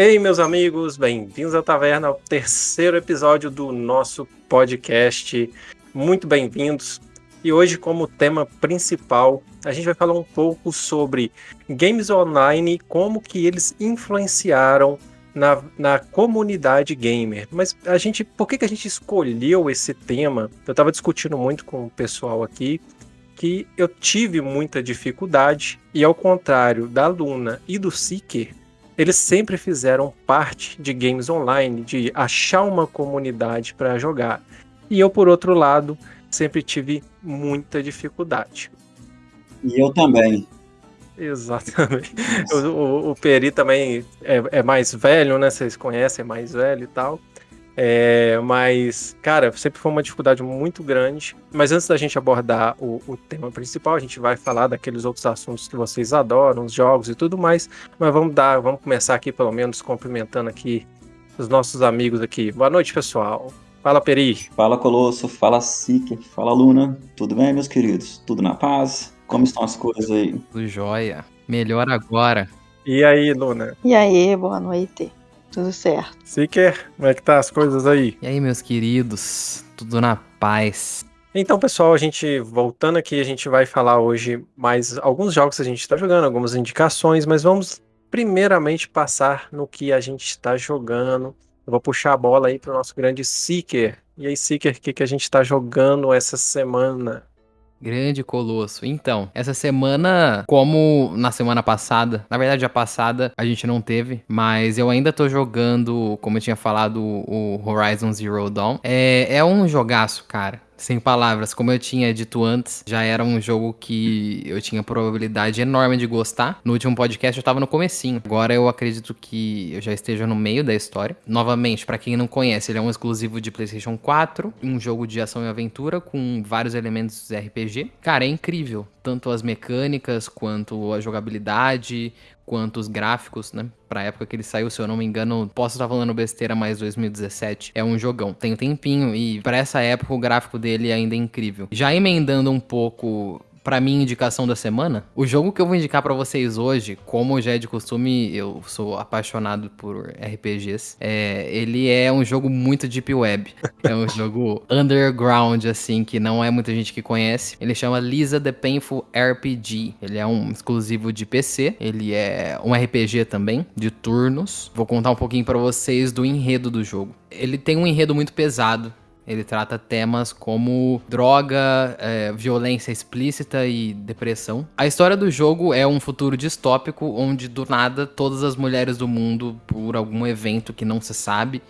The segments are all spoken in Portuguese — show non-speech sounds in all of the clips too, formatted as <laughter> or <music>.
Ei, meus amigos, bem-vindos à Taverna, ao terceiro episódio do nosso podcast. Muito bem-vindos. E hoje, como tema principal, a gente vai falar um pouco sobre games online, como que eles influenciaram na, na comunidade gamer. Mas a gente, por que, que a gente escolheu esse tema? Eu estava discutindo muito com o pessoal aqui que eu tive muita dificuldade e ao contrário da Luna e do Seeker, eles sempre fizeram parte de games online, de achar uma comunidade para jogar. E eu, por outro lado, sempre tive muita dificuldade. E eu também. Exatamente. O, o, o, Peri também é, é, mais velho, né? Vocês conhecem, é mais velho e tal. É, mas, cara, sempre foi uma dificuldade muito grande. Mas antes da gente abordar o, o, tema principal, a gente vai falar daqueles outros assuntos que vocês adoram, os jogos e tudo mais. Mas vamos dar, vamos começar aqui pelo menos cumprimentando aqui os nossos amigos aqui. Boa noite, pessoal. Fala, Peri. Fala, Colosso. Fala, Sique. Fala, Luna. Tudo bem, meus queridos? Tudo na paz? Como estão as coisas aí? Tudo jóia. Melhor agora. E aí, Luna? E aí, boa noite. Tudo certo. Seeker, como é que tá as coisas aí? E aí, meus queridos? Tudo na paz. Então, pessoal, a gente voltando aqui, a gente vai falar hoje mais alguns jogos que a gente está jogando, algumas indicações, mas vamos primeiramente passar no que a gente está jogando. Eu vou puxar a bola aí para o nosso grande Seeker. E aí, Seeker, o que, que a gente está jogando essa semana? Grande Colosso. Então, essa semana, como na semana passada, na verdade a passada a gente não teve, mas eu ainda tô jogando, como eu tinha falado, o Horizon Zero Dawn. É, é um jogaço, cara sem palavras. Como eu tinha dito antes, já era um jogo que eu tinha probabilidade enorme de gostar. No último podcast eu tava no comecinho. Agora eu acredito que eu já esteja no meio da história. Novamente, para quem não conhece, ele é um exclusivo de PlayStation 4, um jogo de ação e aventura com vários elementos RPG. Cara, é incrível, tanto as mecânicas quanto a jogabilidade, quanto os gráficos, né? Pra época que ele saiu, se eu não me engano, posso estar falando besteira, mas 2017 é um jogão. Tem um tempinho e para essa época o gráfico dele ainda é incrível. Já emendando um pouco para mim, indicação da semana, o jogo que eu vou indicar para vocês hoje, como já é de costume, eu sou apaixonado por RPGs. É, ele é um jogo muito deep web. É um <laughs> jogo underground, assim, que não é muita gente que conhece. Ele chama Lisa the Painful RPG. Ele é um exclusivo de PC. Ele é um RPG também, de turnos. Vou contar um pouquinho para vocês do enredo do jogo. Ele tem um enredo muito pesado. Ele trata temas como droga, é, violência explícita e depressão. A história do jogo é um futuro distópico onde do nada todas as mulheres do mundo, por algum evento que não se sabe,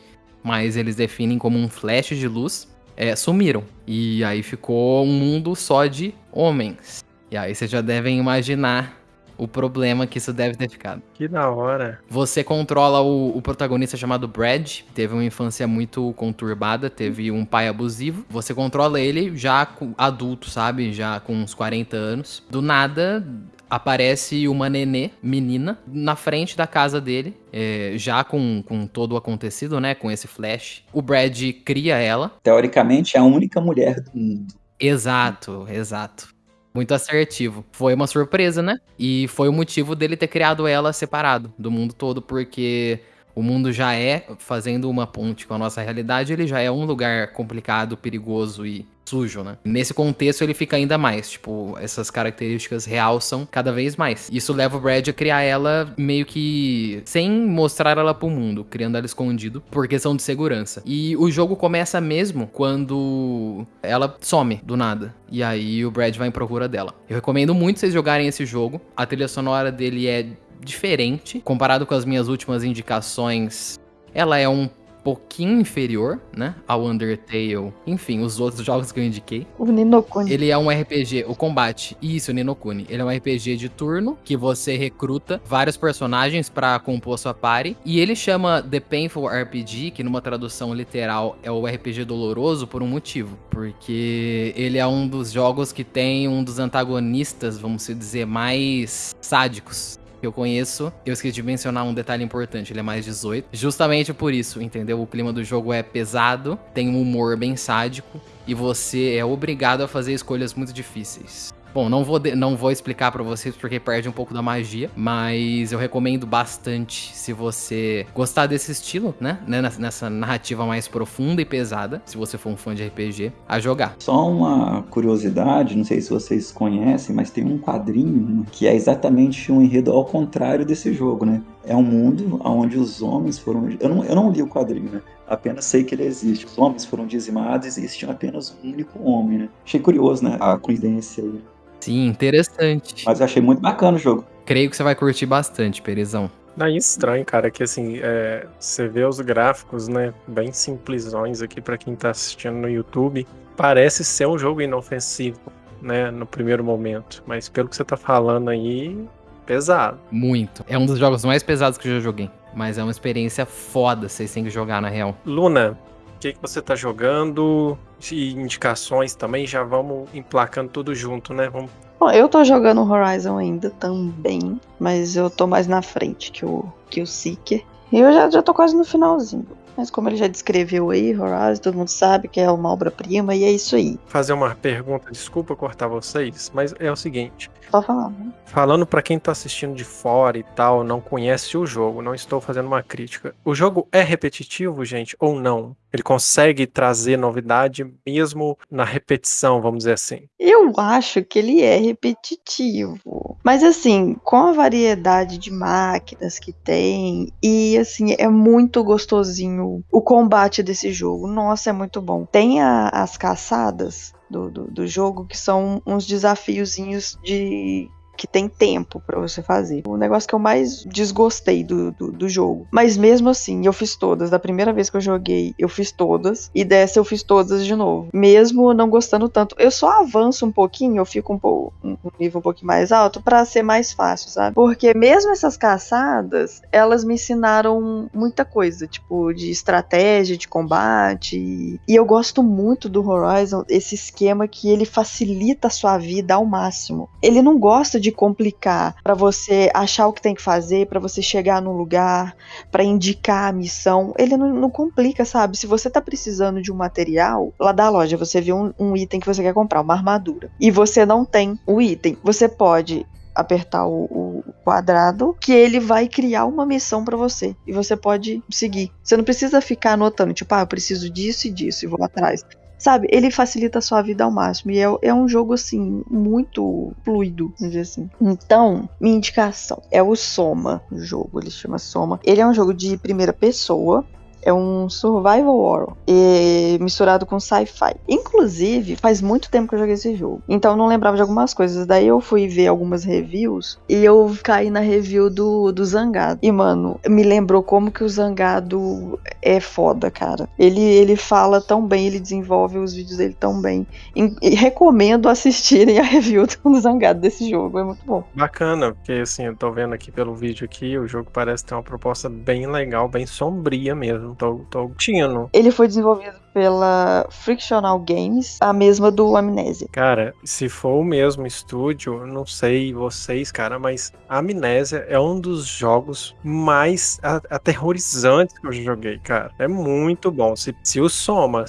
mas eles definem como um flash de luz, é, sumiram. E aí ficou um mundo só de homens. E aí vocês já devem imaginar o problema que isso deve ter ficado. Que da hora. Você controla o, o, protagonista chamado Brad, teve uma infância muito conturbada, teve um pai abusivo. Você controla ele já adulto, sabe? Já com uns 40 anos. Do nada, aparece uma nenê, menina, na frente da casa dele, é, já com, com todo o acontecido, né? Com esse flash. O Brad cria ela. Teoricamente, é a única mulher do mundo. Exato, exato. Muito assertivo. Foi uma surpresa, né? E foi o motivo dele ter criado ela separado do mundo todo, porque o mundo já é, fazendo uma ponte com a nossa realidade, ele já é um lugar complicado, perigoso e sujo, né? Nesse contexto ele fica ainda mais, tipo, essas características realçam cada vez mais. Isso leva o Brad a criar ela meio que sem mostrar ela pro mundo, criando ela escondido por questão de segurança. E o jogo começa mesmo quando ela some do nada. E aí o Brad vai em procura dela. Eu recomendo muito vocês jogarem esse jogo. A trilha sonora dele é diferente comparado com as minhas últimas indicações. Ela é um pouquinho inferior, né, ao Undertale, enfim, os outros <laughs> jogos que eu indiquei. O Ninokuni. Ele é um RPG, o combate, isso, o Ninokuni. Ele é um RPG de turno que você recruta vários personagens para compor sua party e ele chama The Painful RPG, que numa tradução literal é o RPG doloroso por um motivo, porque ele é um dos jogos que tem um dos antagonistas, vamos dizer, mais sádicos que eu conheço, eu esqueci de mencionar um detalhe importante, ele é mais 18. Justamente por isso, entendeu? O clima do jogo é pesado, tem um humor bem sádico e você é obrigado a fazer escolhas muito difíceis. Bom, não vou, de- não vou explicar pra vocês porque perde um pouco da magia, mas eu recomendo bastante se você gostar desse estilo, né? né, nessa- narrativa mais profunda e pesada, se você for um fã de RPG, a jogar. Só uma curiosidade, não sei se vocês conhecem, mas tem um quadrinho que é exatamente um enredo ao contrário desse jogo, né? É um mundo onde os homens foram. Eu não, eu não li o quadrinho, né? Apenas sei que ele existe. Os homens foram dizimados e existia apenas um único homem, né? Achei curioso, né? A coincidência aí. Sim, interessante. Mas eu achei muito bacana o jogo. Creio que você vai curtir bastante, Perezão. Daí estranho, cara, que assim, é, você vê os gráficos, né, bem simplesões aqui pra quem tá assistindo no YouTube. Parece ser um jogo inofensivo, né, no primeiro momento. Mas pelo que você tá falando aí, pesado. Muito. É um dos jogos mais pesados que eu já joguei. Mas é uma experiência foda, vocês têm que jogar na real. Luna, que, que você tá jogando? E indicações também, já vamos emplacando tudo junto, né? Vamos... Bom, eu tô jogando Horizon ainda também, mas eu tô mais na frente que o, que o Seeker. E eu já, já tô quase no finalzinho. Mas como ele já descreveu aí, Horizon, todo mundo sabe que é uma obra-prima e é isso aí. Fazer uma pergunta, desculpa cortar vocês, mas é o seguinte. Pode falar, né? Falando pra quem tá assistindo de fora e tal, não conhece o jogo, não estou fazendo uma crítica. O jogo é repetitivo, gente, ou não? Ele consegue trazer novidade mesmo na repetição, vamos dizer assim. Eu acho que ele é repetitivo. Mas assim, com a variedade de máquinas que tem, e assim, é muito gostosinho o combate desse jogo. Nossa, é muito bom. Tem a- as caçadas do, do, do jogo que são uns desafiozinhos de. Que tem tempo pra você fazer. O negócio que eu mais desgostei do, do, do jogo. Mas mesmo assim, eu fiz todas. Da primeira vez que eu joguei, eu fiz todas. E dessa eu fiz todas de novo. Mesmo não gostando tanto. Eu só avanço um pouquinho, eu fico um, pouco, um nível um pouquinho mais alto pra ser mais fácil, sabe? Porque mesmo essas caçadas, elas me ensinaram muita coisa, tipo, de estratégia, de combate. E eu gosto muito do Horizon, esse esquema que ele facilita a sua vida ao máximo. Ele não gosta de complicar pra você achar o que tem que fazer, pra você chegar num lugar, pra indicar a missão. Ele não, não complica, sabe? Se você tá precisando de um material, lá da loja você vê um, um item que você quer comprar, uma armadura, e você não tem o item, você pode apertar o, o quadrado que ele vai criar uma missão pra você e você pode seguir. Você não precisa ficar anotando, tipo, ah, eu preciso disso e disso e vou atrás. Sabe, ele facilita a sua vida ao máximo. E é, é um jogo, assim, muito fluido, vamos dizer assim. Então, minha indicação é o Soma, o jogo, ele chama Soma. Ele é um jogo de primeira pessoa. É um survival horror e misturado com sci-fi. Inclusive, faz muito tempo que eu joguei esse jogo. Então não lembrava de algumas coisas. Daí eu fui ver algumas reviews e eu caí na review do, do Zangado. E, mano, me lembrou como que o Zangado é foda, cara. Ele, ele fala tão bem, ele desenvolve os vídeos dele tão bem. E, e recomendo assistirem a review do <laughs> Zangado desse jogo. É muito bom. Bacana, porque assim, eu tô vendo aqui pelo vídeo aqui, o jogo parece ter uma proposta bem legal, bem sombria mesmo. Curtindo. Ele foi desenvolvido pela Frictional Games, a mesma do Amnésia. Cara, se for o mesmo estúdio, não sei vocês, cara, mas Amnésia é um dos jogos mais aterrorizantes que eu já joguei, cara. É muito bom. Se, se o Soma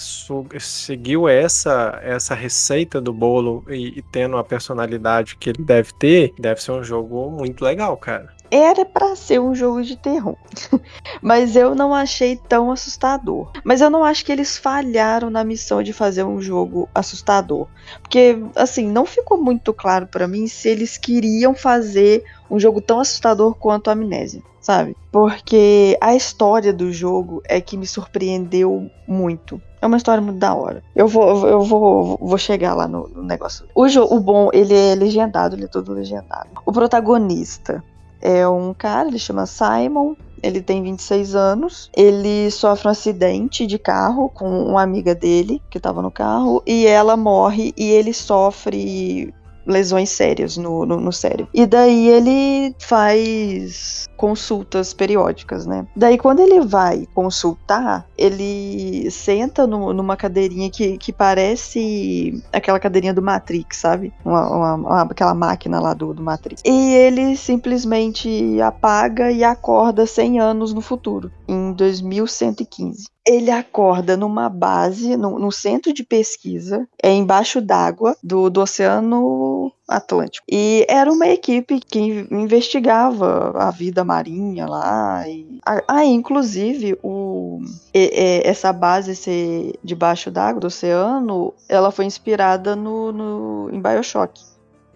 seguiu essa, essa receita do bolo e, e tendo a personalidade que ele deve ter, deve ser um jogo muito legal, cara. Era pra ser um jogo de terror, <laughs> mas eu não achei tão assustador. Mas eu não acho que eles falharam na missão de fazer um jogo assustador, porque assim não ficou muito claro pra mim se eles queriam fazer um jogo tão assustador quanto a Amnésia, sabe? Porque a história do jogo é que me surpreendeu muito. É uma história muito da hora. Eu vou, eu vou, vou chegar lá no, no negócio. O, o bom, ele é legendado, ele é todo legendado. O protagonista é um cara, ele chama Simon. Ele tem 26 anos. Ele sofre um acidente de carro com uma amiga dele que tava no carro. E ela morre e ele sofre lesões sérias no, no, no cérebro. E daí ele faz consultas periódicas, né? Daí quando ele vai consultar, ele senta no- numa cadeirinha que, que parece aquela cadeirinha do Matrix, sabe? Uma, uma- uma- aquela máquina lá do, do Matrix. E ele simplesmente apaga e acorda 100 anos no futuro, em 2115. Ele acorda numa base, no, no centro de pesquisa, é embaixo d'água do, do Oceano Atlântico. E era uma equipe que investigava a vida marinha lá. E, ah, inclusive, o, essa base ser debaixo d'água do oceano, ela foi inspirada no, no, em Bioshock.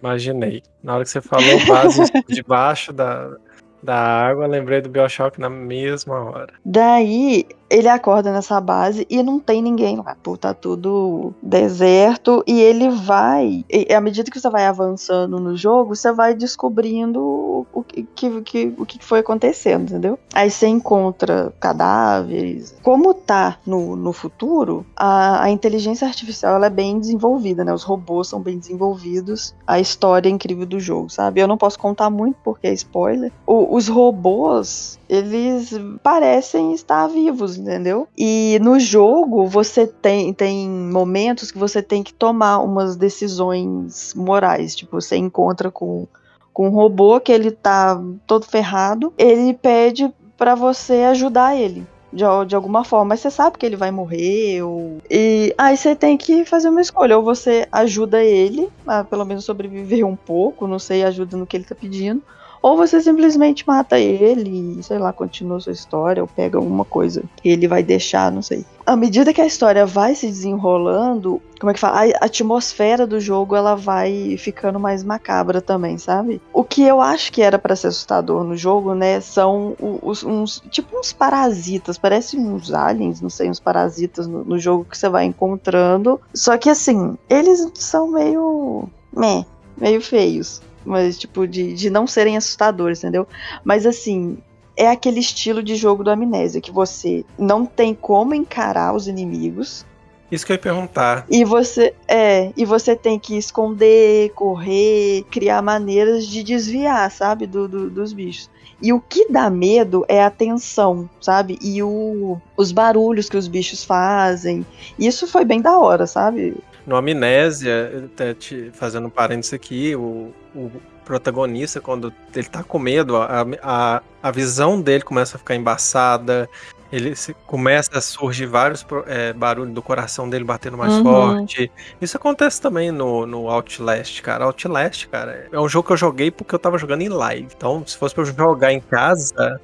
Imaginei. Na hora que você falou base <laughs> debaixo da, da água, lembrei do Bioshock na mesma hora. Daí, ele acorda nessa base e não tem ninguém lá. Pô, tá tudo deserto. E ele vai. E à medida que você vai avançando no jogo, você vai descobrindo o que, que, o que foi acontecendo, entendeu? Aí você encontra cadáveres. Como tá no, no futuro, a, a inteligência artificial ela é bem desenvolvida, né? Os robôs são bem desenvolvidos. A história é incrível do jogo, sabe? Eu não posso contar muito porque é spoiler. O, os robôs, eles parecem estar vivos, entendeu? E no jogo você tem, tem momentos que você tem que tomar umas decisões morais. Tipo, você encontra com, com um robô que ele tá todo ferrado, ele pede para você ajudar ele. De, de, alguma forma, mas você sabe que ele vai morrer, ou... e aí você tem que fazer uma escolha, ou você ajuda ele a pelo menos sobreviver um pouco, não sei, ajuda no que ele tá pedindo, ou você simplesmente mata ele e, sei lá, continua sua história ou pega alguma coisa que ele vai deixar, não sei. À medida que a história vai se desenrolando, como é que fala? A atmosfera do jogo ela vai ficando mais macabra também, sabe? O que eu acho que era para ser assustador no jogo, né, são os, uns tipo uns parasitas, parecem uns aliens, não sei, uns parasitas no, no jogo que você vai encontrando. Só que assim, eles são meio, meh, meio feios mas tipo, de, de não serem assustadores, entendeu? Mas assim, é aquele estilo de jogo do amnésia, que você não tem como encarar os inimigos. Isso que eu ia perguntar. E você é, e você tem que esconder, correr, criar maneiras de desviar, sabe, do, do, dos bichos. E o que dá medo é a tensão, sabe? E o, os barulhos que os bichos fazem. Isso foi bem da hora, sabe? No Amnésia, até te fazendo um parênteses aqui, o, o protagonista, quando ele tá com medo, a, a, a visão dele começa a ficar embaçada, ele se, começa a surgir vários é, barulhos do coração dele batendo mais uhum. forte. Isso acontece também no, no Outlast, cara. Outlast, cara, é um jogo que eu joguei porque eu tava jogando em live. Então, se fosse pra eu jogar em casa.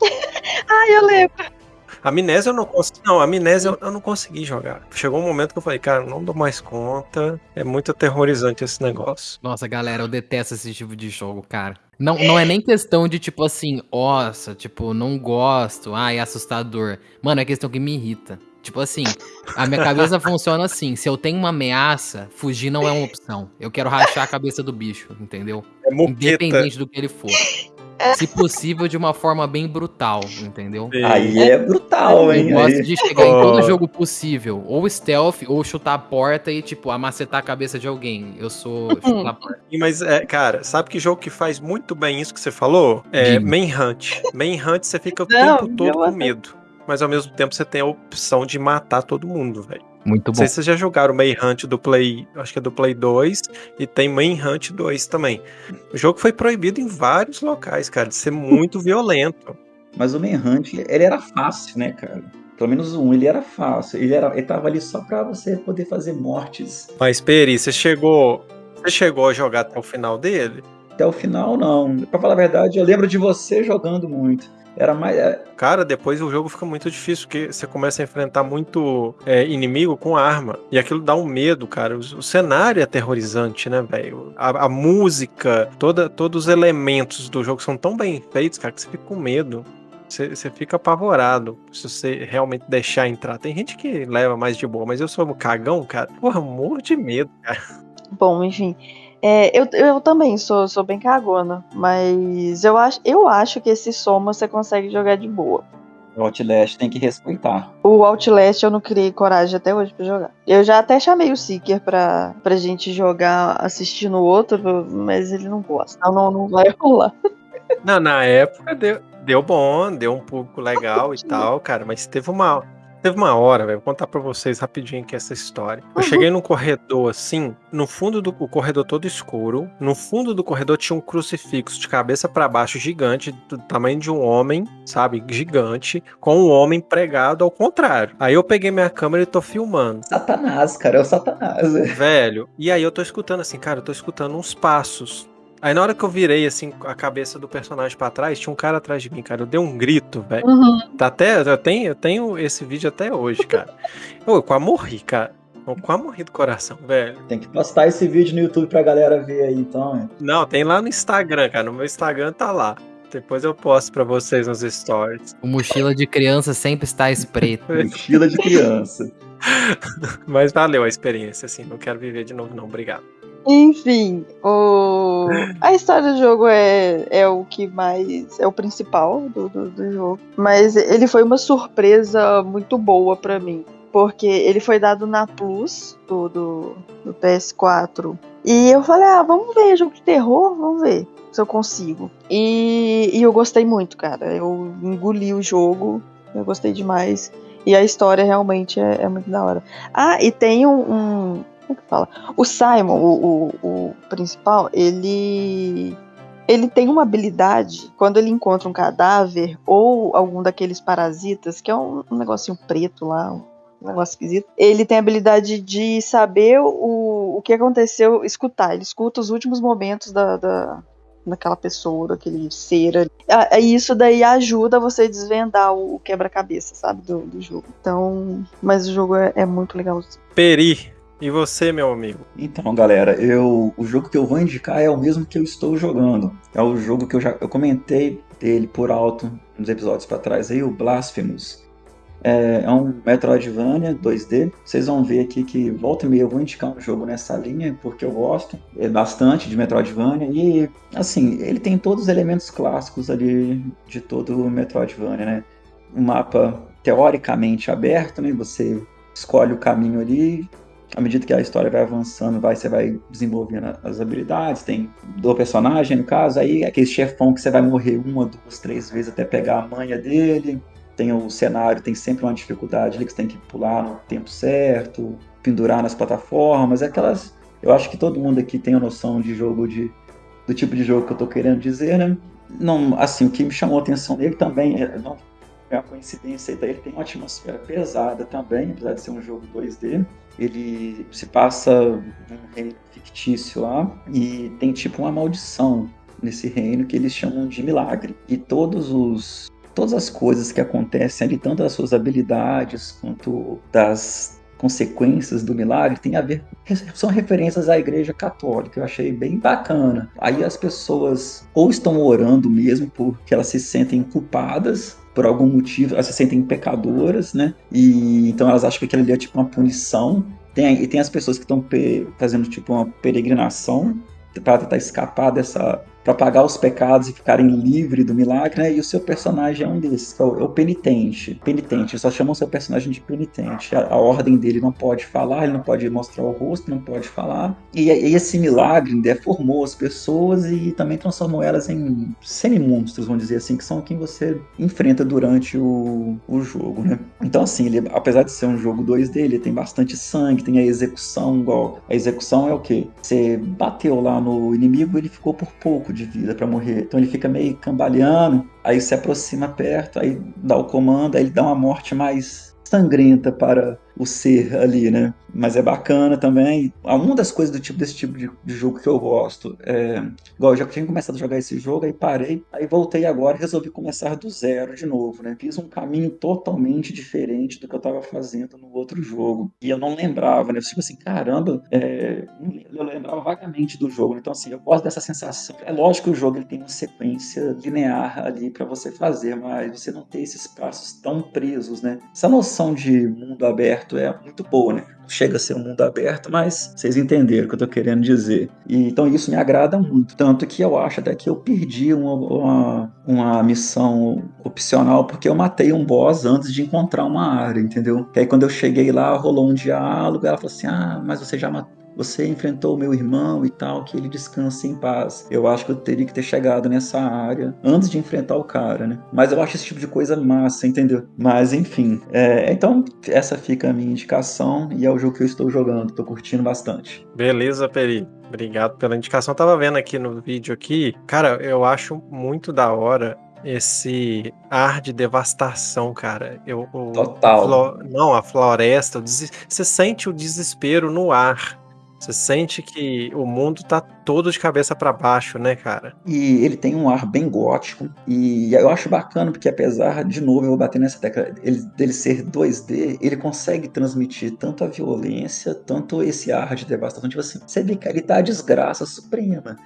<laughs> ah, eu lembro. Amnésia eu não consegui. Não, Amnésia eu, eu não consegui jogar. Chegou um momento que eu falei, cara, não dou mais conta. É muito aterrorizante esse negócio. Nossa, galera, eu detesto esse tipo de jogo, cara. Não, não é nem questão de, tipo assim, nossa, tipo, não gosto, ai, é assustador. Mano, é questão que me irrita. Tipo assim, a minha cabeça <laughs> funciona assim: se eu tenho uma ameaça, fugir não é uma opção. Eu quero rachar a cabeça do bicho, entendeu? É Independente do que ele for. Se possível, de uma forma bem brutal, entendeu? Aí é brutal, hein? Eu gosto de chegar em todo jogo possível. Ou stealth, ou chutar a porta e, tipo, amacetar a cabeça de alguém. Eu sou chutar a porta. Mas, é, cara, sabe que jogo que faz muito bem isso que você falou? É Manhunt. Manhunt, você fica o Não, tempo todo com medo. Mas ao mesmo tempo você tem a opção de matar todo mundo, velho. Muito bom. Não sei se vocês já jogaram Manhunt do Play, acho que é do Play 2, e tem Manhunt 2 também. O jogo foi proibido em vários locais, cara, de ser muito violento. Mas o Manhunt, ele era fácil, né, cara? Pelo menos um, ele era fácil. Ele, era, ele tava ali só pra você poder fazer mortes. Mas, Peri, você chegou. Você chegou a jogar até o final dele? Até o final, não. Pra falar a verdade, eu lembro de você jogando muito. Era mais. É, Cara, depois o jogo fica muito difícil, porque você começa a enfrentar muito é, inimigo com arma. E aquilo dá um medo, cara. O, o cenário é aterrorizante, né, velho? A, a, música, toda, todos os elementos do jogo são tão bem feitos, cara, que você fica com medo. Você, você fica apavorado se você realmente deixar entrar. Tem gente que leva mais de boa, mas eu sou um cagão, cara. Porra, morro de medo, cara. Bom, enfim. É, eu, eu também sou, sou bem cagona, mas eu acho, eu acho que esse soma você consegue jogar de boa. O Outlast tem que respeitar. O Outlast eu não criei coragem até hoje pra jogar. Eu já até chamei o Seeker pra, pra gente jogar assistindo o outro, mas ele não gosta. Então não, não vai rolar. Não, na época deu, deu bom, deu um público legal e tal, cara, mas teve uma, Teve uma hora, velho, vou contar pra vocês rapidinho aqui essa história. Eu Uhum. cheguei num corredor assim, no fundo do o corredor todo escuro. No fundo do corredor tinha um crucifixo de cabeça pra baixo gigante, do tamanho de um homem, sabe? Gigante, com um homem pregado ao contrário. Aí eu peguei minha câmera e tô filmando. Satanás, cara, é o Satanás. Velho, e aí eu tô escutando assim, cara, eu tô escutando uns passos. Aí na hora que eu virei assim a cabeça do personagem pra trás, tinha um cara atrás de mim, cara. Eu dei um grito, velho. Uhum. Tá até, eu tenho, eu tenho esse vídeo até hoje, cara. <laughs> Eu, eu quase morri, cara. Eu quase morri do coração, velho. Tem que postar esse vídeo no YouTube pra galera ver aí, então. Não, tem lá no Instagram, cara. No meu Instagram tá lá. Depois eu posto pra vocês nos stories. O mochila de criança sempre está espreito. <laughs> Mochila de criança. Mas valeu a experiência, assim. Não quero viver de novo, não. Obrigado. Enfim, o... a história do jogo é, é o que mais. é o principal do, do, do jogo. Mas ele foi uma surpresa muito boa pra mim. Porque ele foi dado na Plus do, do, do PS4. E eu falei, ah, vamos ver, jogo de terror, vamos ver se eu consigo. E, e eu gostei muito, cara. Eu engoli o jogo, eu gostei demais. E a história realmente é, é muito da hora. Ah, e tem um. um como é que fala? O Simon, o, o, o principal, ele. Ele tem uma habilidade, quando ele encontra um cadáver ou algum daqueles parasitas, que é um, um negocinho preto lá, um negócio esquisito, ele tem a habilidade de saber o, o que aconteceu, escutar. Ele escuta os últimos momentos da, da, daquela pessoa, daquele ser ali. Ah, ah, Isso daí ajuda você a desvendar o, o quebra-cabeça, sabe, do, do jogo. Então, mas o jogo é, é muito legal. Peri. E você, meu amigo? Então, galera, eu o jogo que eu vou indicar é o mesmo que eu estou jogando. É o jogo que eu já eu comentei dele por alto nos episódios para trás aí, o Blasphemous. É, é um Metroidvania 2D. Vocês vão ver aqui que volta e meia eu vou indicar um jogo nessa linha, porque eu gosto é bastante de Metroidvania. E, assim, ele tem todos os elementos clássicos ali de todo o Metroidvania, né? Um mapa teoricamente aberto, né? Você escolhe o caminho ali. À medida que a história vai avançando, vai, você vai desenvolvendo as habilidades, tem do personagem, no caso, aí aquele chefão que você vai morrer uma, duas, três vezes até pegar a manha dele tem o cenário, tem sempre uma dificuldade ali que você tem que pular no tempo certo, pendurar nas plataformas, aquelas. Eu acho que todo mundo aqui tem a noção de jogo de do tipo de jogo que eu tô querendo dizer, né? Não, assim, o que me chamou a atenção nele também é, não é uma coincidência, ele tem uma atmosfera pesada também, apesar de ser um jogo 2D. Ele se passa num reino fictício lá e tem tipo uma maldição nesse reino que eles chamam de milagre. E todos os todas as coisas que acontecem ali, tanto das suas habilidades quanto das consequências do milagre, tem a ver são referências à Igreja Católica. Eu achei bem bacana. Aí as pessoas ou estão orando mesmo porque elas se sentem culpadas por algum motivo, elas se sentem pecadoras, né? E então elas acham que aquilo ali é tipo uma punição. Tem, e tem as pessoas que estão fazendo tipo uma peregrinação para tentar escapar dessa para pagar os pecados e ficarem livres do milagre, né? E o seu personagem é um desses, que é o, é o penitente. Penitente, só chamam seu personagem de penitente. A, a, ordem dele não pode falar, ele não pode mostrar o rosto, não pode falar. E, e esse milagre deformou as pessoas e também transformou elas em semi-monstros, vamos dizer assim, que são quem você enfrenta durante o, o jogo, né? Então, assim, ele, apesar de ser um jogo 2D, ele tem bastante sangue, tem a execução, igual. A execução é o quê? Você bateu lá no inimigo, ele ficou por pouco de vida para morrer. Então ele fica meio cambaleando, aí se aproxima perto, aí dá o comando, aí ele dá uma morte mais sangrenta para o ser ali, né? Mas é bacana também. Uma das coisas do tipo desse tipo de, de jogo que eu gosto é. Igual eu já tinha começado a jogar esse jogo, aí parei, aí voltei agora e resolvi começar do zero de novo, né? Fiz um caminho totalmente diferente do que eu estava fazendo no outro jogo. E eu não lembrava, né? Eu tipo assim, caramba, é... eu lembrava vagamente do jogo. Então, assim, eu gosto dessa sensação. É lógico que o jogo ele tem uma sequência linear ali para você fazer, mas você não tem esses passos tão presos, né? Essa noção de mundo aberto é muito boa, né? Chega a ser um mundo aberto, mas vocês entenderam o que eu tô querendo dizer. E, então isso me agrada muito. Tanto que eu acho até que eu perdi uma, uma, uma missão opcional, porque eu matei um boss antes de encontrar uma área, entendeu? E aí quando eu cheguei lá, rolou um diálogo, ela falou assim: Ah, mas você já matou você enfrentou o meu irmão e tal, que ele descanse em paz. Eu acho que eu teria que ter chegado nessa área antes de enfrentar o cara, né? Mas eu acho esse tipo de coisa massa, entendeu? Mas enfim, é, então essa fica a minha indicação e é o jogo que eu estou jogando, tô curtindo bastante. Beleza, Peri. Obrigado pela indicação. Eu tava vendo aqui no vídeo aqui, cara, eu acho muito da hora esse ar de devastação, cara. Eu, Total. Flo, não, a floresta, você sente o desespero no ar. Você sente que o mundo tá todo de cabeça para baixo, né, cara? E ele tem um ar bem gótico. E eu acho bacana, porque apesar, de novo, eu vou bater nessa tecla, ele, dele ser 2D, ele consegue transmitir tanto a violência, tanto esse ar de devastação. Tipo assim, você vê que ele tá a desgraça suprema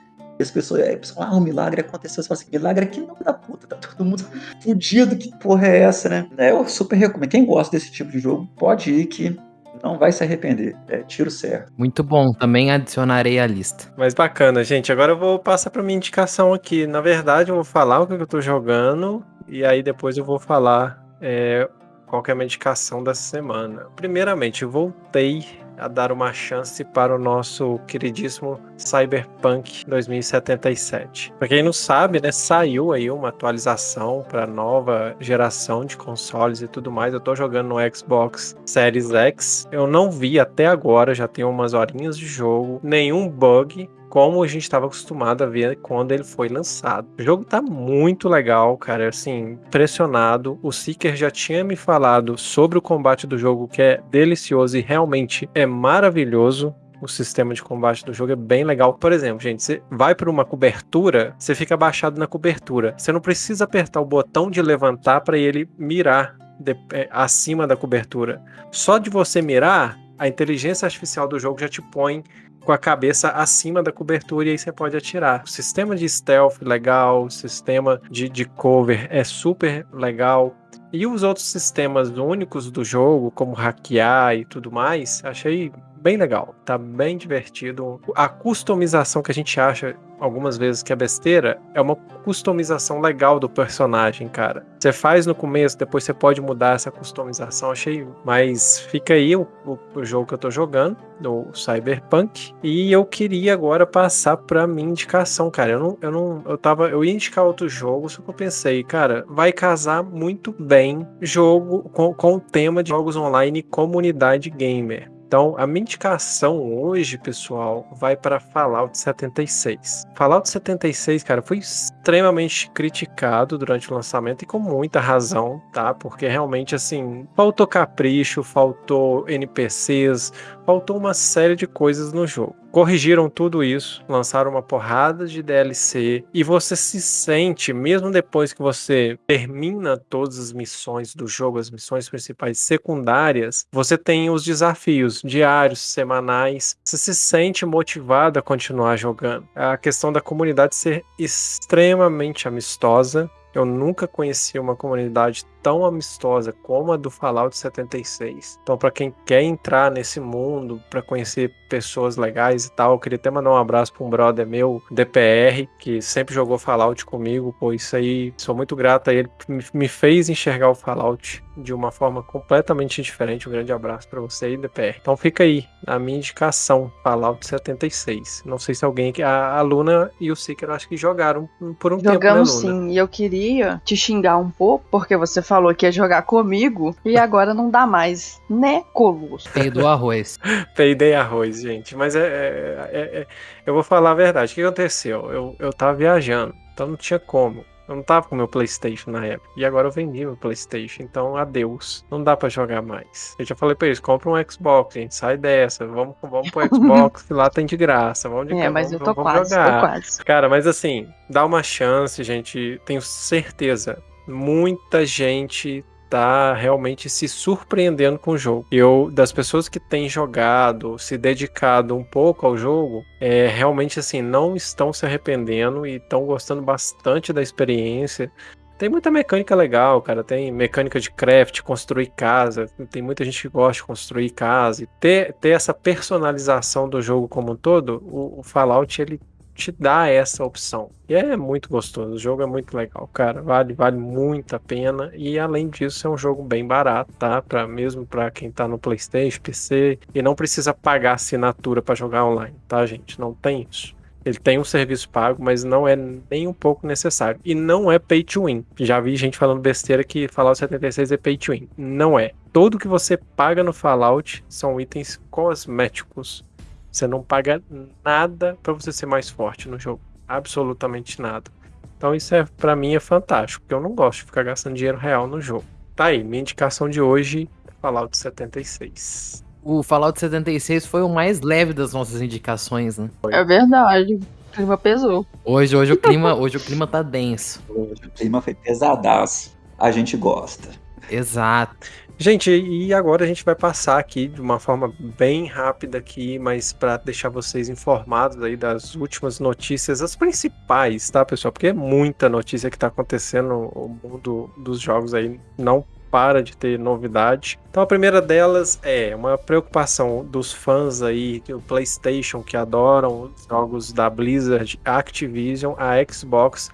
as pessoas, é, pessoas, ah, um milagre aconteceu. Você fala assim, milagre aqui não da puta, tá todo mundo fudido, que porra é essa, né? Eu super recomendo. Quem gosta desse tipo de jogo, pode ir que não vai se arrepender. É tiro certo. Muito bom, também adicionarei à lista. Mas bacana, gente. Agora eu vou passar para minha indicação aqui. Na verdade, eu vou falar o que eu tô jogando e aí depois eu vou falar é, qual é a minha indicação dessa semana. Primeiramente, eu voltei a dar uma chance para o nosso queridíssimo Cyberpunk 2077. Para quem não sabe, né, saiu aí uma atualização para nova geração de consoles e tudo mais. Eu tô jogando no Xbox Series X. Eu não vi até agora, já tem umas horinhas de jogo, nenhum bug como a gente estava acostumado a ver quando ele foi lançado. O jogo tá muito legal, cara, assim, impressionado. O Seeker já tinha me falado sobre o combate do jogo, que é delicioso e realmente é maravilhoso o sistema de combate do jogo é bem legal. Por exemplo, gente, você vai para uma cobertura, você fica abaixado na cobertura. Você não precisa apertar o botão de levantar para ele mirar de, é, acima da cobertura. Só de você mirar, a inteligência artificial do jogo já te põe com a cabeça acima da cobertura e aí você pode atirar. O sistema de stealth legal, o sistema de, de cover é super legal. E os outros sistemas únicos do jogo, como hackear e tudo mais, achei bem legal, tá bem divertido. A customização que a gente acha algumas vezes que é besteira é uma customização legal do personagem, cara. Você faz no começo, depois você pode mudar essa customização, achei. Mas fica aí o, o, o jogo que eu tô jogando, o Cyberpunk, e eu queria agora passar pra minha indicação, cara. Eu não, eu não, eu tava, eu ia indicar outro jogo, só que eu pensei, cara, vai casar muito bem jogo com, com o tema de jogos online e comunidade gamer. Então, a minha indicação hoje, pessoal, vai para Fallout 76. Fallout 76, cara, foi extremamente criticado durante o lançamento e com muita razão, tá? Porque realmente, assim, faltou capricho, faltou NPCs, faltou uma série de coisas no jogo. Corrigiram tudo isso, lançaram uma porrada de DLC e você se sente, mesmo depois que você termina todas as missões do jogo, as missões principais secundárias, você tem os desafios diários, semanais, você se sente motivado a continuar jogando. A questão da comunidade ser extremamente amistosa, eu nunca conheci uma comunidade tão amistosa como a do Fallout 76. Então, para quem quer entrar nesse mundo, para conhecer pessoas legais e tal, eu queria até mandar um abraço para um brother meu, DPR, que sempre jogou Fallout comigo. Pô, isso aí, sou muito grato a ele, me fez enxergar o Fallout de uma forma completamente diferente. Um grande abraço para você aí, DPR. Então, fica aí a minha indicação, Fallout 76. Não sei se alguém, a, a Luna e o Seeker, acho que jogaram por um Jogamos tempo, né, Luna? sim, e eu queria te xingar um pouco, porque você falou que ia jogar comigo e agora não dá mais, né, Colosso? Peidou arroz. <laughs> Peidei arroz, gente. Mas é, é, é, é, eu vou falar a verdade. O que aconteceu? Eu, eu tava viajando, então não tinha como. Eu não tava com meu PlayStation na época. E agora eu vendi meu PlayStation. Então, adeus. Não dá para jogar mais. Eu já falei pra eles: compra um Xbox, gente. Sai dessa. Vamos, vamos pro Xbox, que lá tem de graça. Vamos de É, cá, mas vamos, eu tô vamos quase, jogar. tô quase. Cara, mas assim, dá uma chance, gente. Tenho certeza. Muita gente tá realmente se surpreendendo com o jogo. Eu, das pessoas que têm jogado, se dedicado um pouco ao jogo, é, realmente assim, não estão se arrependendo e estão gostando bastante da experiência. Tem muita mecânica legal, cara. Tem mecânica de craft, construir casa. Tem muita gente que gosta de construir casa. E ter, ter essa personalização do jogo como um todo, o, o Fallout ele te dá essa opção. E é muito gostoso, o jogo é muito legal, cara. Vale, vale muito a pena. E além disso, é um jogo bem barato, tá? Pra, mesmo para quem tá no PlayStation, PC, e não precisa pagar assinatura para jogar online, tá, gente? Não tem isso. Ele tem um serviço pago, mas não é nem um pouco necessário. E não é pay to win. Já vi gente falando besteira que Fallout 76 é pay to win. Não é. Tudo que você paga no Fallout são itens cosméticos. Você não paga nada para você ser mais forte no jogo. Absolutamente nada. Então isso é para mim é fantástico, porque eu não gosto de ficar gastando dinheiro real no jogo. Tá aí, minha indicação de hoje, Fallout 76 o Fallout 76 foi o mais leve das nossas indicações, né? É verdade. O clima pesou. Hoje, hoje o clima, <laughs> hoje o clima tá denso. Hoje o clima foi pesadaço. A gente gosta. Exato. Gente, e agora a gente vai passar aqui de uma forma bem rápida aqui, mas para deixar vocês informados aí das últimas notícias, as principais, tá, pessoal? Porque é muita notícia que tá acontecendo no mundo dos jogos aí, não para de ter novidade. Então a primeira delas é uma preocupação dos fãs aí do PlayStation que adoram os jogos da Blizzard, Activision, a Xbox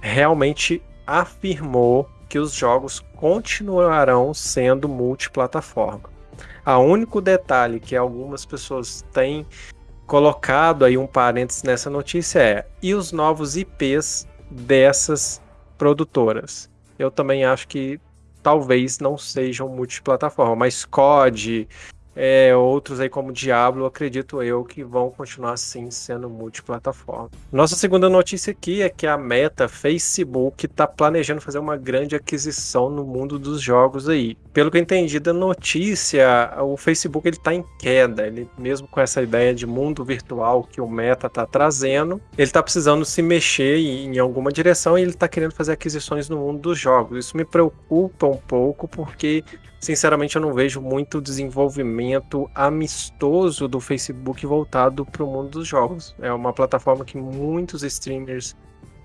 realmente afirmou que os jogos continuarão sendo multiplataforma. A único detalhe que algumas pessoas têm colocado aí um parênteses nessa notícia é e os novos IPs dessas produtoras. Eu também acho que talvez não sejam multiplataforma, mas COD, é, outros aí como Diablo, acredito eu que vão continuar sim sendo multiplataforma. Nossa segunda notícia aqui é que a Meta Facebook está planejando fazer uma grande aquisição no mundo dos jogos aí. Pelo que eu entendi da notícia, o Facebook ele está em queda. Ele mesmo com essa ideia de mundo virtual que o Meta está trazendo, ele está precisando se mexer em alguma direção e ele está querendo fazer aquisições no mundo dos jogos. Isso me preocupa um pouco porque sinceramente eu não vejo muito desenvolvimento amistoso do Facebook voltado para o mundo dos jogos. É uma plataforma que muitos streamers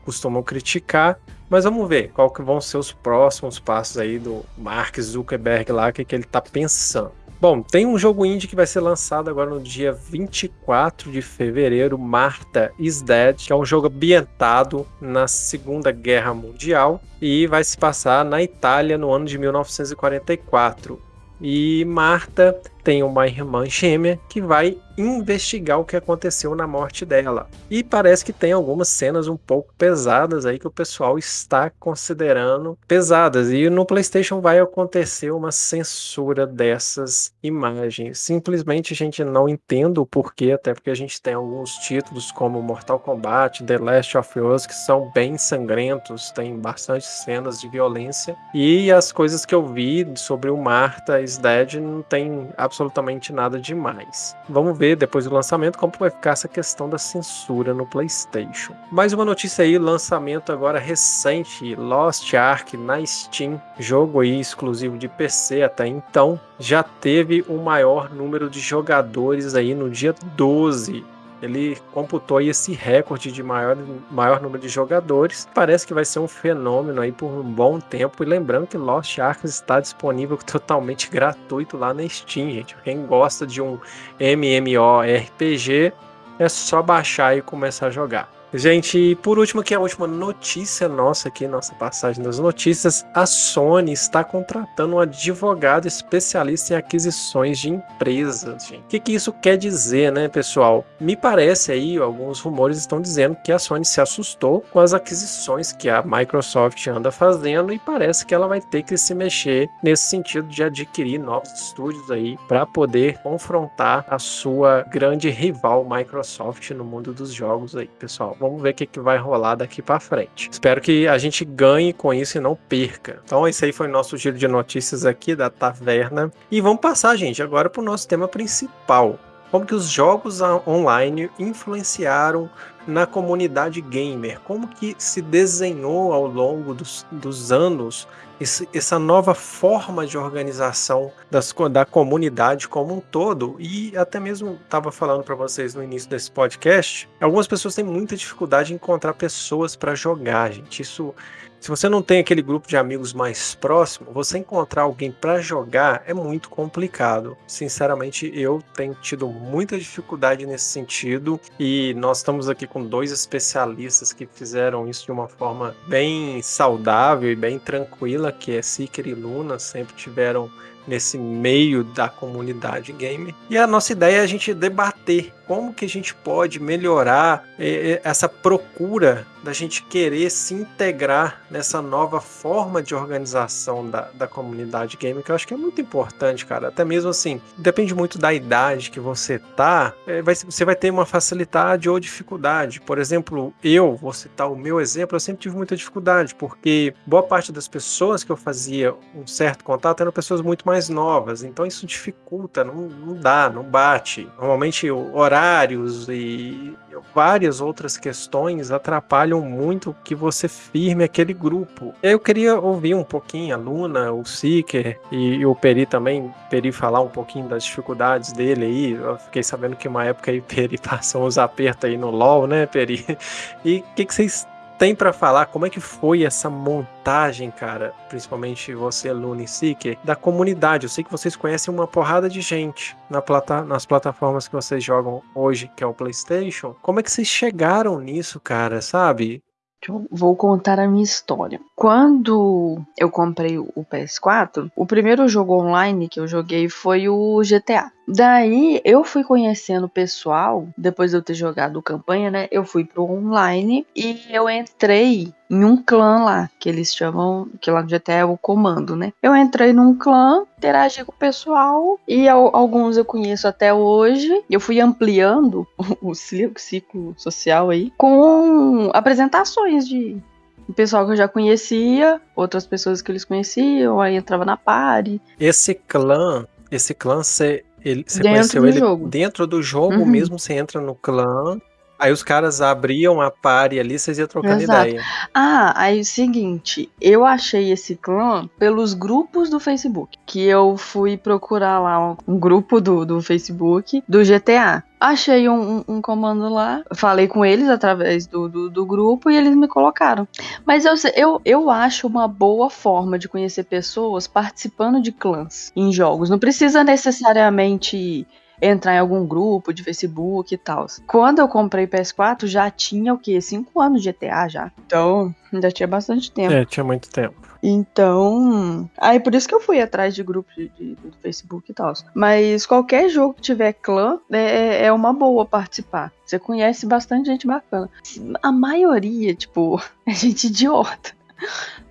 costumam criticar, mas vamos ver qual que vão ser os próximos passos aí do Mark Zuckerberg lá, o que, que ele está pensando. Bom, tem um jogo indie que vai ser lançado agora no dia 24 de fevereiro, Marta is Dead, que é um jogo ambientado na Segunda Guerra Mundial e vai se passar na Itália no ano de 1944. E Marta tem uma irmã gêmea que vai investigar o que aconteceu na morte dela. E parece que tem algumas cenas um pouco pesadas aí que o pessoal está considerando pesadas. E no PlayStation vai acontecer uma censura dessas imagens. Simplesmente a gente não entende o porquê, até porque a gente tem alguns títulos como Mortal Kombat, The Last of Us que são bem sangrentos, tem bastante cenas de violência. E as coisas que eu vi sobre o Marta is Dead não tem absolutamente nada demais. Vamos ver depois do lançamento como vai ficar essa questão da censura no PlayStation. Mais uma notícia aí, lançamento agora recente, Lost Ark na Steam, jogo aí exclusivo de PC até então, já teve o maior número de jogadores aí no dia 12 ele computou esse recorde de maior, maior número de jogadores. Parece que vai ser um fenômeno aí por um bom tempo. E lembrando que Lost Ark está disponível <laughs> totalmente gratuito lá na Steam, gente. Quem gosta de um MMORPG é só baixar e começar a jogar. Gente, e por último, aqui a última notícia nossa aqui, nossa passagem das notícias, a Sony está contratando um advogado especialista em aquisições de empresas, gente. O que, que isso quer dizer, né, pessoal? Me parece aí, alguns rumores estão dizendo que a Sony se assustou com as aquisições que a Microsoft anda fazendo e parece que ela vai ter que se mexer nesse sentido de adquirir novos estúdios aí para poder confrontar a sua grande rival Microsoft no mundo dos jogos aí, pessoal. Vamos ver o que, que vai rolar daqui para frente. Espero que a gente ganhe com isso e não perca. Então, esse aí foi o nosso giro de notícias aqui da taverna. E vamos passar, gente, agora para o nosso tema principal. Como que os jogos online influenciaram na comunidade gamer? Como que se desenhou ao longo dos, dos anos esse, essa nova forma de organização das, da comunidade como um todo. E até mesmo estava falando para vocês no início desse podcast, algumas pessoas têm muita dificuldade em encontrar pessoas para jogar, gente. Isso Se você não tem aquele grupo de amigos mais próximo, você encontrar alguém para jogar é muito complicado. Sinceramente, eu tenho tido muita dificuldade nesse sentido e nós estamos aqui com dois especialistas que fizeram isso de uma forma bem saudável e bem tranquila, que é Seeker e Luna, sempre tiveram nesse meio da comunidade game. E a nossa ideia é a gente debater como que a gente pode melhorar eh, essa procura da gente querer se integrar nessa nova forma de organização da, da comunidade game, que eu acho que é muito importante, cara. Até mesmo assim, depende muito da idade que você tá, é, vai, você vai ter uma facilidade ou dificuldade. Por exemplo, eu, vou citar o meu exemplo, eu sempre tive muita dificuldade, porque boa parte das pessoas que eu fazia um certo contato eram pessoas muito mais novas, então isso dificulta, não, não dá, não bate. Normalmente horários e várias outras questões atrapalham muito que você firme aquele grupo. Eu queria ouvir um pouquinho a Luna, o Seeker e, e o Peri também, Peri falar um pouquinho das dificuldades dele aí. Eu fiquei sabendo que uma época aí Peri <laughs> passou uns apertos aí no LoL, né, Peri? E o que, que vocês tem para falar como é que foi essa montagem, cara, principalmente você, Luna e Seeker, da comunidade. Eu sei que vocês conhecem uma porrada de gente na plata nas plataformas que vocês jogam hoje, que é o PlayStation. Como é que vocês chegaram nisso, cara, sabe? Eu vou contar a minha história. Quando eu comprei o PS4, o primeiro jogo online que eu joguei foi o GTA. Daí eu fui conhecendo o pessoal, depois de eu ter jogado campanha, né? Eu fui pro online e eu entrei em um clã lá, que eles chamam, que lá no GTA é o comando, né? Eu entrei num clã, interagi com o pessoal e alguns eu conheço até hoje. Eu fui ampliando <laughs> o ciclo social aí com apresentações de pessoal que eu já conhecia, outras pessoas que eles conheciam, aí entrava na party. Esse clã, esse clã você ele, você dentro conheceu ele jogo. dentro do jogo uhum. mesmo, você entra no clã. Aí os caras abriam a party ali, vocês iam trocando Exato. ideia. Ah, aí é o seguinte, eu achei esse clã pelos grupos do Facebook. Que eu fui procurar lá um grupo do, do Facebook do GTA. Achei um, um, comando lá, falei com eles através do, do, do, grupo e eles me colocaram. Mas eu, eu, eu acho uma boa forma de conhecer pessoas participando de clãs em jogos. Não precisa necessariamente entrar em algum grupo de Facebook e tal. Quando eu comprei PS4, já tinha o quê? Cinco anos de GTA já. Então, ainda tinha bastante tempo. É, tinha muito tempo. Então, aí por isso que eu fui atrás de grupos do Facebook e tal. Mas qualquer jogo que tiver clã é, é, é uma boa participar. Você conhece bastante gente bacana. A maioria, tipo, <laughs> é gente idiota.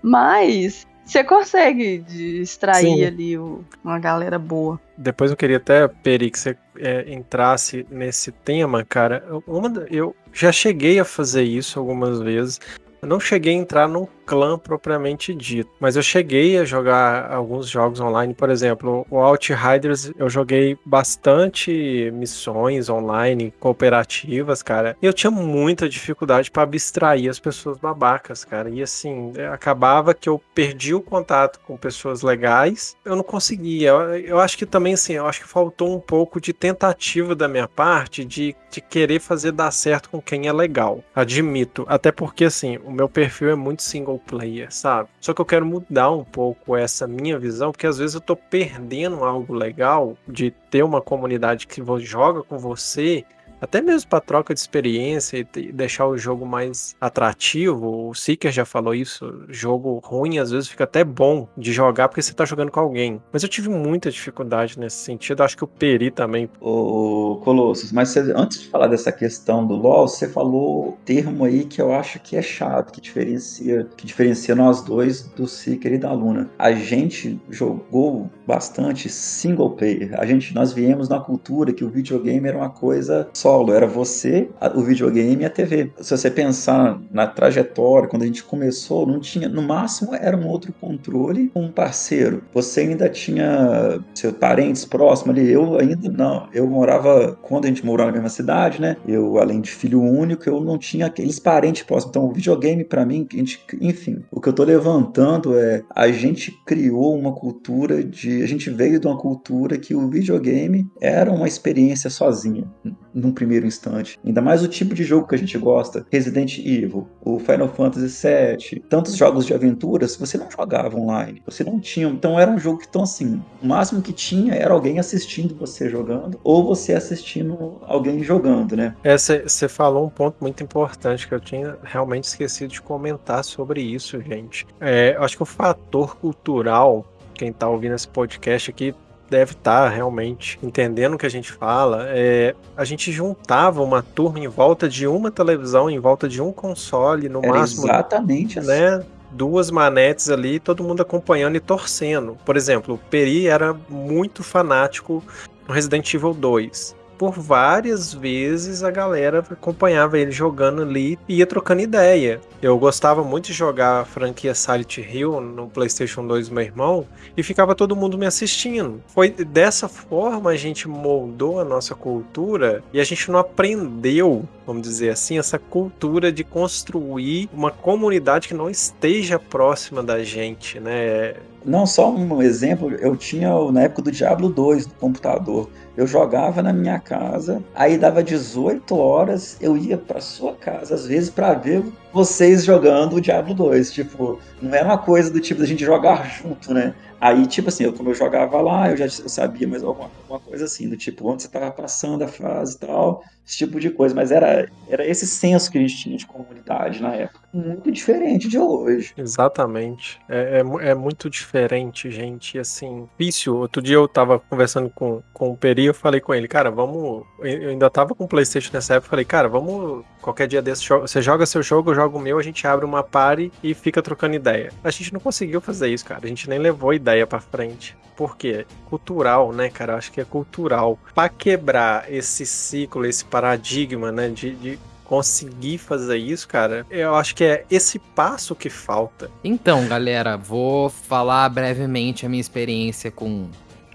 Mas você consegue extrair Sim. ali o, uma galera boa. Depois eu queria até, Peri, que você é, entrasse nesse tema, cara. Uma, eu já cheguei a fazer isso algumas vezes. Eu não cheguei a entrar num clã propriamente dito, mas eu cheguei a jogar alguns jogos online, por exemplo, o Outriders eu joguei bastante missões online cooperativas, cara. E eu tinha muita dificuldade para abstrair as pessoas babacas, cara. E assim, acabava que eu perdi o contato com pessoas legais, eu não conseguia. Eu, acho que também assim, eu acho que faltou um pouco de tentativa da minha parte de, de querer fazer dar certo com quem é legal. Admito, até porque assim, o meu perfil é muito single player, sabe? Só que eu quero mudar um pouco essa minha visão, porque às vezes eu tô perdendo algo legal de ter uma comunidade que joga com você até mesmo para troca de experiência e deixar o jogo mais atrativo. O Seeker já falou isso. Jogo ruim às vezes fica até bom de jogar porque você tá jogando com alguém. Mas eu tive muita dificuldade nesse sentido. Acho que o Peri também. Ô, Colossus, mas você, antes de falar dessa questão do LoL, você falou termo aí que eu acho que é chato, que diferencia, que diferencia nós dois do Seeker e da Luna. A gente jogou bastante single player. A gente, nós viemos na cultura que o videogame era uma coisa só solo, era você, o videogame e a TV. Se você pensar na trajetória, quando a gente começou, não tinha, no máximo era um outro controle, um parceiro. Você ainda tinha seus parentes próximos ali, eu ainda não. Eu morava, quando a gente morou na mesma cidade, né? Eu, além de filho único, eu não tinha aqueles parentes próximos. Então, o videogame para mim, a gente, enfim, o que eu tô levantando é a gente criou uma cultura de, a gente veio de uma cultura que o videogame era uma experiência sozinha num primeiro instante. Ainda mais o tipo de jogo que a gente gosta. Resident Evil, o Final Fantasy VII, tantos jogos de aventuras, você não jogava online. Você não tinha. Então era um jogo que, então, assim, o máximo que tinha era alguém assistindo você jogando, ou você assistindo alguém jogando, né? É, você falou um ponto muito importante que eu tinha realmente esquecido de comentar sobre isso, gente. É, acho que o fator cultural, quem tá ouvindo esse podcast aqui deve estar tá realmente entendendo o que a gente fala. É, a gente juntava uma turma em volta de uma televisão, em volta de um console, no Era máximo. Exatamente né? Assim. Duas manetes ali, todo mundo acompanhando e torcendo. Por exemplo, o Peri era muito fanático no Resident Evil 2 por várias vezes a galera acompanhava ele jogando ali e ia trocando ideia. Eu gostava muito de jogar a franquia Silent Hill no PlayStation 2 do meu irmão e ficava todo mundo me assistindo. Foi dessa forma a gente moldou a nossa cultura e a gente não aprendeu, vamos dizer assim, essa cultura de construir uma comunidade que não esteja próxima da gente, né? Não, só um exemplo, eu tinha na época do Diablo 2 no computador. Eu jogava na minha casa, aí dava 18 horas, eu ia para sua casa, às vezes, para ver vocês jogando o Diablo 2. Tipo, não era uma coisa do tipo da gente jogar junto, né? Aí, tipo assim, eu, como eu jogava lá, eu já eu sabia mais alguma, alguma coisa assim, do tipo, onde você tava passando a fase e tal, esse tipo de coisa. Mas era, era esse senso que a gente tinha de comunidade na época. Muito diferente de hoje. Exatamente. É, é, é muito diferente, gente. Assim, difícil. Outro dia eu tava conversando com, com o Peri, eu falei com ele, cara, vamos. Eu ainda tava com o PlayStation nessa época, falei, cara, vamos. Qualquer dia desse, você joga seu jogo, eu jogo o meu, a gente abre uma party e fica trocando ideia. A gente não conseguiu fazer isso, cara. A gente nem levou ideia ideia para frente. Por quê? Cultural, né, cara? Acho que é cultural. Para quebrar esse ciclo, esse paradigma, né, de, de conseguir fazer isso, cara, eu acho que é esse passo que falta. Então, galera, vou falar brevemente a minha experiência com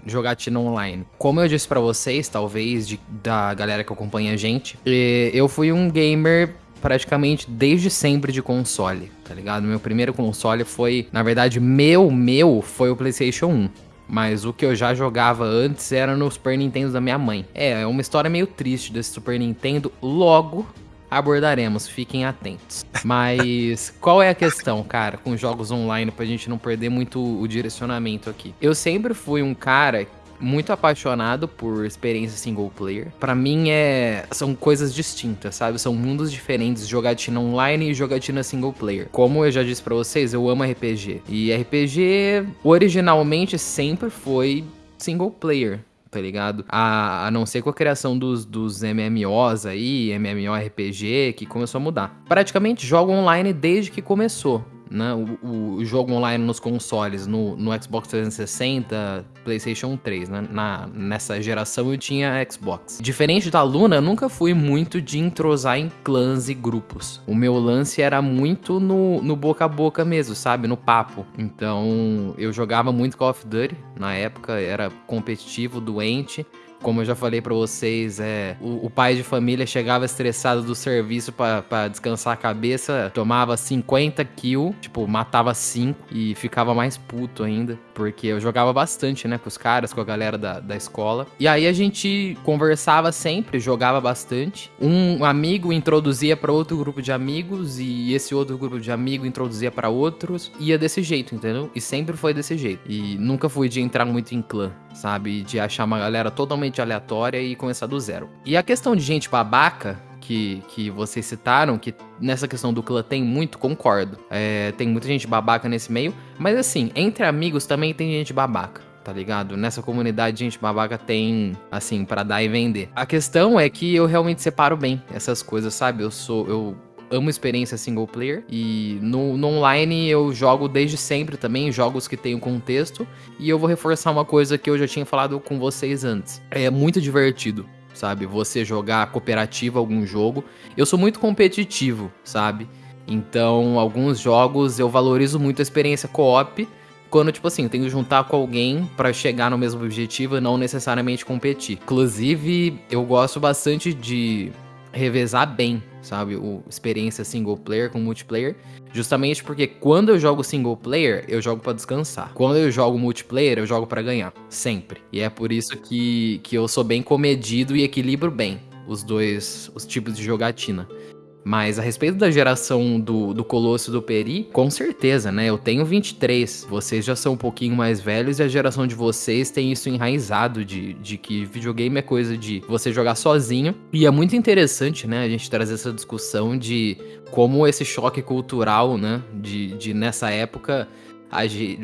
jogatina online. Como eu disse para vocês, talvez de, da galera que acompanha a gente, eu fui um gamer praticamente desde sempre de console, tá ligado? Meu primeiro console foi, na verdade, meu, meu, foi o PlayStation 1. Mas o que eu já jogava antes era no Super Nintendo da minha mãe. É, é uma história meio triste desse Super Nintendo. Logo abordaremos, fiquem atentos. <laughs> Mas qual é a questão, cara, com jogos online, pra gente não perder muito o direcionamento aqui? Eu sempre fui um cara muito apaixonado por experiência single player. Para mim é são coisas distintas, sabe? São mundos diferentes, jogatina online e jogatina single player. Como eu já disse para vocês, eu amo RPG. E RPG originalmente sempre foi single player tá ligado? A, a não ser com a criação dos, dos MMOs aí, MMORPG, que começou a mudar. Praticamente jogo online desde que começou né, o, o, jogo online nos consoles, no, no Xbox 360, PlayStation 3, né? Na, nessa geração eu tinha Xbox. Diferente da Luna, eu nunca fui muito de entrosar em clãs e grupos. O meu lance era muito no, no boca a boca mesmo, sabe? No papo. Então eu jogava muito Call of Duty na época, era competitivo, doente. Como eu já falei para vocês, é o, o, pai de família chegava estressado do serviço para descansar a cabeça, tomava 50 kills, tipo, matava 5 e ficava mais puto ainda. Porque eu jogava bastante, né, com os caras, com a galera da, da escola. E aí a gente conversava sempre, jogava bastante. Um amigo introduzia para outro grupo de amigos e esse outro grupo de amigos introduzia para outros. Ia desse jeito, entendeu? E sempre foi desse jeito. E nunca fui de entrar muito em clã, sabe? De achar uma galera totalmente totalmente aleatória e começar do zero. E a questão de gente babaca, que, que vocês citaram, que nessa questão do clã tem muito, concordo. É, tem muita gente babaca nesse meio, mas assim, entre amigos também tem gente babaca tá ligado? Nessa comunidade, gente babaca tem, assim, para dar e vender. A questão é que eu realmente separo bem essas coisas, sabe? Eu sou. Eu amo experiência single player. E no, no, online eu jogo desde sempre também, jogos que tenham contexto. E eu vou reforçar uma coisa que eu já tinha falado com vocês antes. É muito divertido, sabe? Você jogar cooperativo algum jogo. Eu sou muito competitivo, sabe? Então, alguns jogos eu valorizo muito a experiência co-op. Quando, tipo assim, eu tenho que juntar com alguém para chegar no mesmo objetivo e não necessariamente competir. Inclusive, eu gosto bastante de revezar bem, sabe? O experiência single player com multiplayer, justamente porque quando eu jogo single player, eu jogo para descansar. Quando eu jogo multiplayer, eu jogo para ganhar, sempre. E é por isso que, que eu sou bem comedido e equilibro bem os dois os tipos de jogatina. Mas a respeito da geração do, do Colosso do Peri, com certeza, né? Eu tenho 23, vocês já são um pouquinho mais velhos e a geração de vocês tem isso enraizado de, de que videogame é coisa de você jogar sozinho. E é muito interessante, né, a gente trazer essa discussão de como esse choque cultural, né, de, de nessa época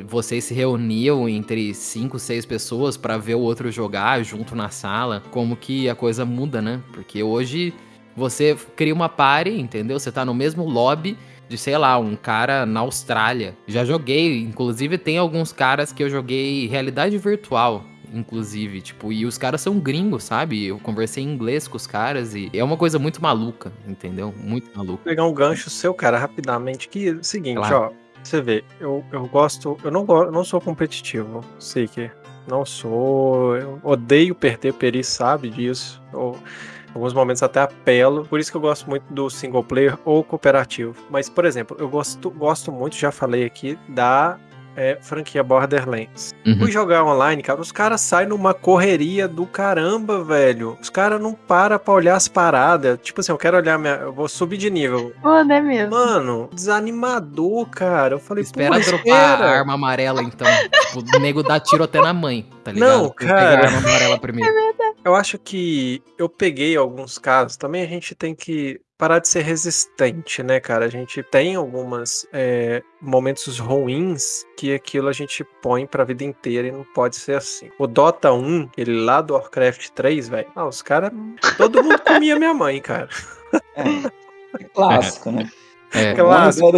vocês se reuniam entre cinco, seis pessoas para ver o outro jogar junto na sala, como que a coisa muda, né? Porque hoje você cria uma party, entendeu? Você tá no mesmo lobby de, sei lá, um cara na Austrália. Já joguei, inclusive tem alguns caras que eu joguei realidade virtual inclusive, tipo, e os caras são gringos, sabe? Eu conversei em inglês com os caras e é uma coisa muito maluca, entendeu? Muito maluca. Vou pegar um gancho seu, cara, rapidamente, que é o seguinte, claro. ó, você vê, eu, eu gosto, eu não, eu não sou competitivo, sei que não sou, eu odeio perder, Peri sabe disso, eu, alguns momentos até apelo, por isso que eu gosto muito do single player ou cooperativo. Mas, por exemplo, eu gosto, gosto muito, já falei aqui, da é, franquia Borderlands. Uhum. Fui jogar online, cara, os caras saem numa correria do caramba, velho. Os caras não param pra olhar as paradas. Tipo assim, eu quero olhar minha. Eu vou subir de nível. Mano, é mesmo. Mano, desanimador, cara. Eu falei, espera dropar espera. a arma amarela, então. tipo, o nego dá tiro até na mãe, tá ligado? Não, cara. a arma amarela primeiro. É verdade. Eu acho que eu peguei alguns casos. Também a gente tem que parar de ser resistente, né, cara? A gente tem algumas é, momentos ruins que aquilo a gente põe pra vida inteira e não pode ser assim. O Dota 1, ele lá do Warcraft 3, velho, ah, os caras. Todo mundo comia minha mãe, cara. É, é clássico, né? É, clássico.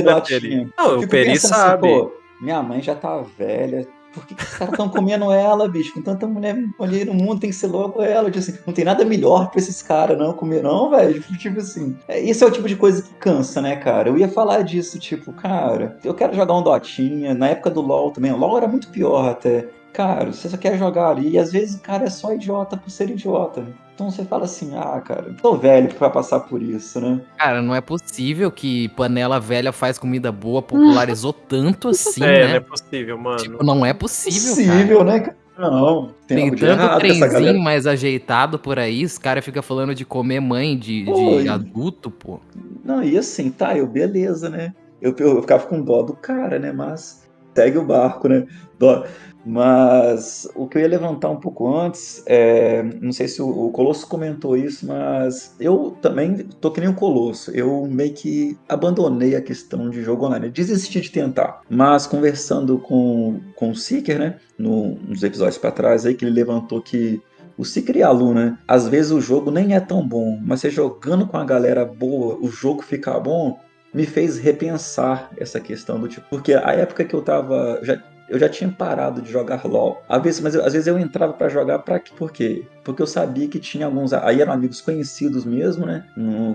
Não, o Peri assim, sabe. Assim, pô, minha mãe já tá velha, por que, que os caras estão comendo ela, bicho? Com tanta mulher, mulher no mundo, tem que ser logo ela. Tipo assim, não tem nada melhor pra esses caras, não, comer, não, velho. <laughs> Tipo, assim. É, isso é o tipo de coisa que cansa, né, cara? Eu ia falar disso, tipo, cara, eu quero jogar um Dotinha. Na época do LOL também. O LOL era muito pior até. Cara, você só quer jogar ali. E às vezes o cara é só idiota por ser idiota. Então você fala assim, ah, cara, tô velho pra passar por isso, né? Cara, não é possível que panela velha faz comida boa, popularizou <laughs> tanto assim, é, né? não é possível, mano. Tipo, não é possível, possível cara. né? Não, tem, tem tanto trenzinho mais ajeitado por aí, os caras ficam falando de comer mãe de, pô, de adulto, pô. Não, e assim, tá, eu beleza, né? Eu, eu, eu ficava com dó do cara, né? Mas segue o barco, né? Dó. Mas o que eu ia levantar um pouco antes, é, não sei se o, Colosso comentou isso, mas eu também tô que nem o Colosso. Eu meio que abandonei a questão de jogo online, desisti de tentar. Mas conversando com, com o Seeker, né, no, nos episódios para trás, aí que ele levantou que o Seeker e a Lu, né, às vezes o jogo nem é tão bom, mas você jogando com a galera boa, o jogo ficar bom, me fez repensar essa questão do tipo, porque a época que eu tava, já eu já tinha parado de jogar LOL. Às vezes, mas eu, às vezes eu entrava para jogar para por quê? Porque eu sabia que tinha alguns, aí eram amigos conhecidos mesmo, né?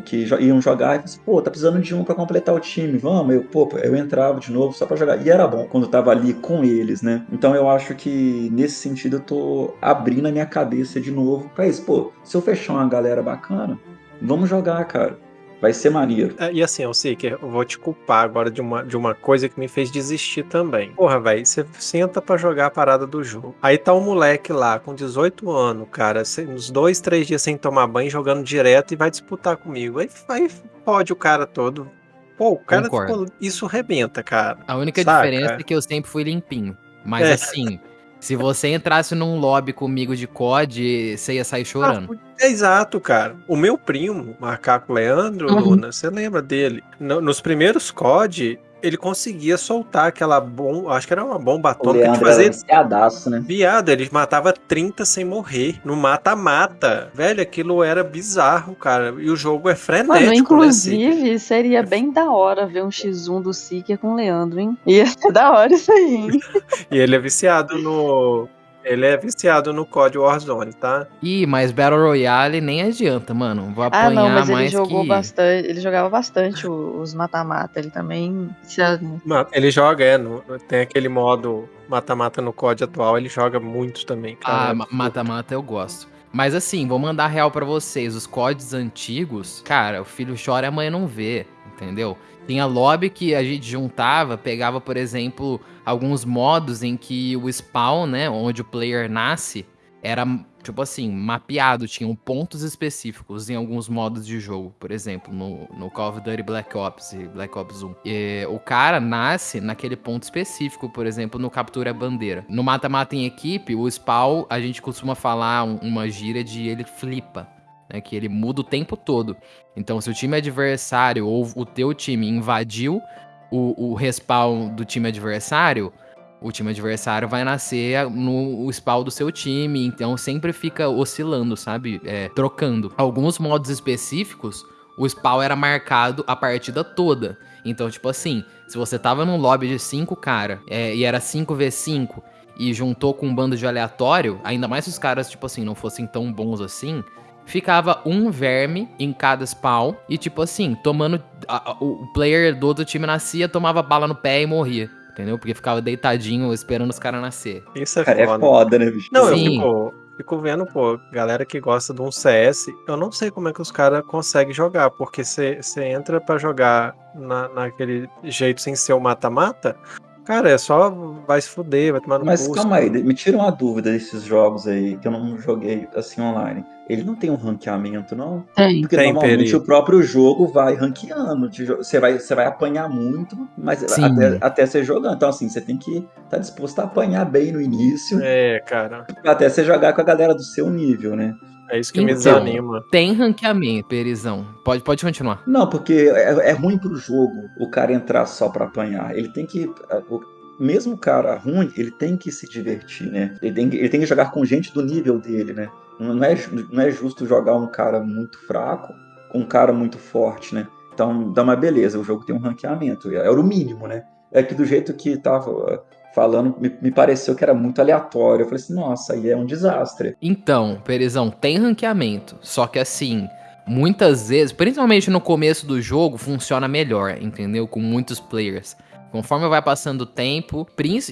Que iam jogar e assim, pô, tá precisando de um para completar o time, vamos. Eu, pô, eu entrava de novo só para jogar. E era bom quando eu tava ali com eles, né? Então eu acho que nesse sentido eu tô abrindo a minha cabeça de novo para isso. Pô, se eu fechar uma galera bacana, vamos jogar, cara. Vai ser maneiro. É, e assim, eu sei que eu vou te culpar agora de uma, de uma coisa que me fez desistir também. Porra, velho, você senta para jogar a parada do jogo. Aí tá um moleque lá com 18 anos, cara, uns dois, três dias sem tomar banho, jogando direto e vai disputar comigo. Aí, aí pode o cara todo. Pô, o cara, tipo, isso rebenta, cara. A única Saca? diferença é que eu sempre fui limpinho. Mas é. assim, se você entrasse num lobby comigo de COD, você ia sair chorando. Ah, é exato, cara. O meu primo, Macaco Leandro, uhum. Luna, você lembra dele? No, nos primeiros COD, ele conseguia soltar aquela bomba, acho que era uma bomba atômica de fazer. Viadaço, né? Viado, ele matava 30 sem morrer. No mata-mata. Velho, aquilo era bizarro, cara. E o jogo é frenético. Mano, inclusive, né, seria bem da hora ver um X1 do Seeker com o Leandro, hein? Ia ser da hora isso aí, hein? <laughs> e ele é viciado no ele é viciado no COD Warzone, tá? Ih, mas Battle Royale nem adianta, mano. Vou apanhar mais Ah, não, mas ele jogou que... bastante, ele jogava bastante os mata-mata, ele também... Ele joga, é, no, tem aquele modo mata-mata no COD atual, ele joga muito também. Cara. Ah, mata-mata eu gosto. Mas assim, vou mandar real para vocês. Os CODs antigos, cara, o filho chora e a mãe não vê, entendeu? Tinha lobby que a gente juntava, pegava, por exemplo, alguns modos em que o spawn, né, onde o player nasce, era tipo assim, mapeado, tinham pontos específicos em alguns modos de jogo. Por exemplo, no, no Call of Duty Black Ops e Black Ops 1. E, o cara nasce naquele ponto específico, por exemplo, no Captura Bandeira. No Mata-Mata em equipe, o spawn, a gente costuma falar um, uma gíria de ele flipa. Né, que ele muda o tempo todo. Então, se o time adversário ou o teu time invadiu o, o respawn do time adversário, o time adversário vai nascer no spawn do seu time, então sempre fica oscilando, sabe? É, trocando. Alguns modos específicos, o spawn era marcado a partida toda. Então, tipo assim, se você tava num lobby de 5 cara é, e era 5v5 e juntou com um bando de aleatório, ainda mais se os caras, tipo assim, não fossem tão bons assim, ficava um verme em cada spawn e, tipo assim, tomando. A, a, o player do outro time nascia, tomava bala no pé e morria entendeu? Porque ficava deitadinho esperando os caras nascer. Isso é Cara, foda. é foda, né, bicho? Não, Sim. eu fico, fico vendo, pô, galera que gosta de um CS, eu não sei como é que os caras conseguem jogar, porque você entra pra jogar na, naquele jeito sem ser o mata-mata, cara, é só vai se fuder, vai tomar no Mas calma aí, me tira uma dúvida desses jogos aí que eu não joguei assim online. Ele não tem um ranqueamento, não? Tem. Porque Tem, normalmente Peri. o próprio jogo vai ranqueando. Você vai, você vai apanhar muito, mas Sim. até, até você jogando. Então, assim, você tem que estar disposto a apanhar bem no início, É, cara, até você jogar com a galera do seu nível, né? É isso que me Então. desanima. Tem ranqueamento, Perizão. Pode, pode continuar. Não, porque é, é ruim pro jogo o cara entrar só pra apanhar. Ele tem que. o- mesmo o cara ruim, ele tem que se divertir, né? Ele tem, que- ele tem que jogar com gente do nível dele, né? Não é, não é justo jogar um cara muito fraco com um cara muito forte, né? Então, dá uma beleza, o jogo tem um ranqueamento. Era o mínimo, né? É que do jeito que tava falando, me, me pareceu que era muito aleatório. Eu falei assim, nossa, aí é um desastre. Então, Perizão, tem ranqueamento. Só que assim, muitas vezes, principalmente no começo do jogo, funciona melhor, entendeu? Com muitos players. Conforme vai passando o tempo,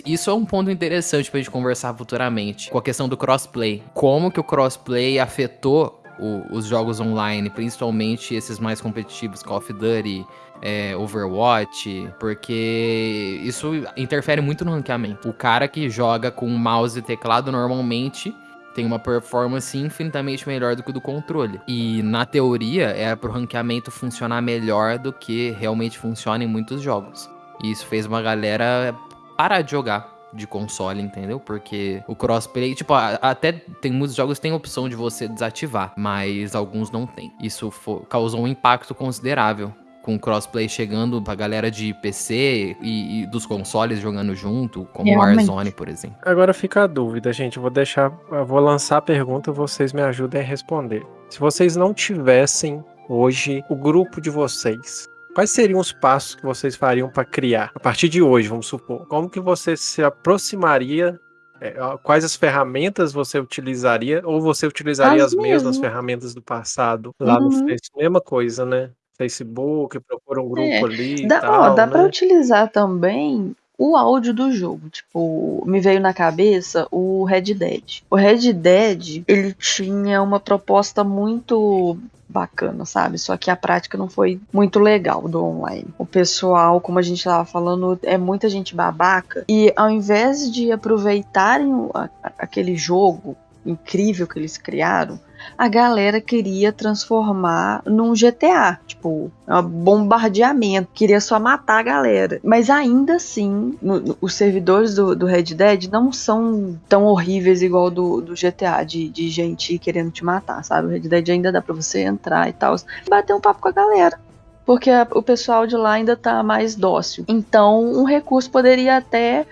isso é um ponto interessante pra gente conversar futuramente, com a questão do crossplay. Como que o crossplay afetou o- os jogos online, principalmente esses mais competitivos, Call of Duty, é, Overwatch, porque isso interfere muito no ranqueamento. O cara que joga com mouse e teclado normalmente tem uma performance infinitamente melhor do que o do controle. E na teoria é pro ranqueamento funcionar melhor do que realmente funciona em muitos jogos. E isso fez uma galera parar de jogar de console, entendeu? Porque o crossplay, tipo, até tem muitos jogos que tem opção de você desativar, mas alguns não tem. Isso causou um impacto considerável com o crossplay chegando pra galera de PC e, e dos consoles jogando junto, como o Realmente. Warzone, por exemplo. Agora fica a dúvida, gente. Eu vou deixar, eu vou lançar a pergunta, vocês me ajudem a responder. Se vocês não tivessem hoje o grupo de vocês, quais seriam os passos que vocês fariam para criar? A partir de hoje, vamos supor. Como que você se aproximaria? é, quais as ferramentas você utilizaria? Ou você utilizaria as, As mesmas ferramentas do passado lá no Uhum. Facebook? Mesma coisa, né? Facebook, procura um grupo É, ali e Dá, tal, ó, dá né? pra utilizar também o áudio do jogo. Tipo, me veio na cabeça o Red Dead. O Red Dead, ele tinha uma proposta muito bacana, sabe? Só que a prática não foi muito legal do online. O pessoal, como a gente tava falando, é muita gente babaca. E ao invés de aproveitarem o- a- a- aquele jogo incrível que eles criaram, a galera queria transformar num GTA, tipo, um bombardeamento, queria só matar a galera. Mas ainda assim, no- no- os servidores do, do Red Dead não são tão horríveis igual do, do GTA, de, de gente querendo te matar, sabe? O Red Dead ainda dá pra você entrar e tal, bater um papo com a galera. Porque a- o pessoal de lá ainda tá mais dócil. Então, um recurso poderia até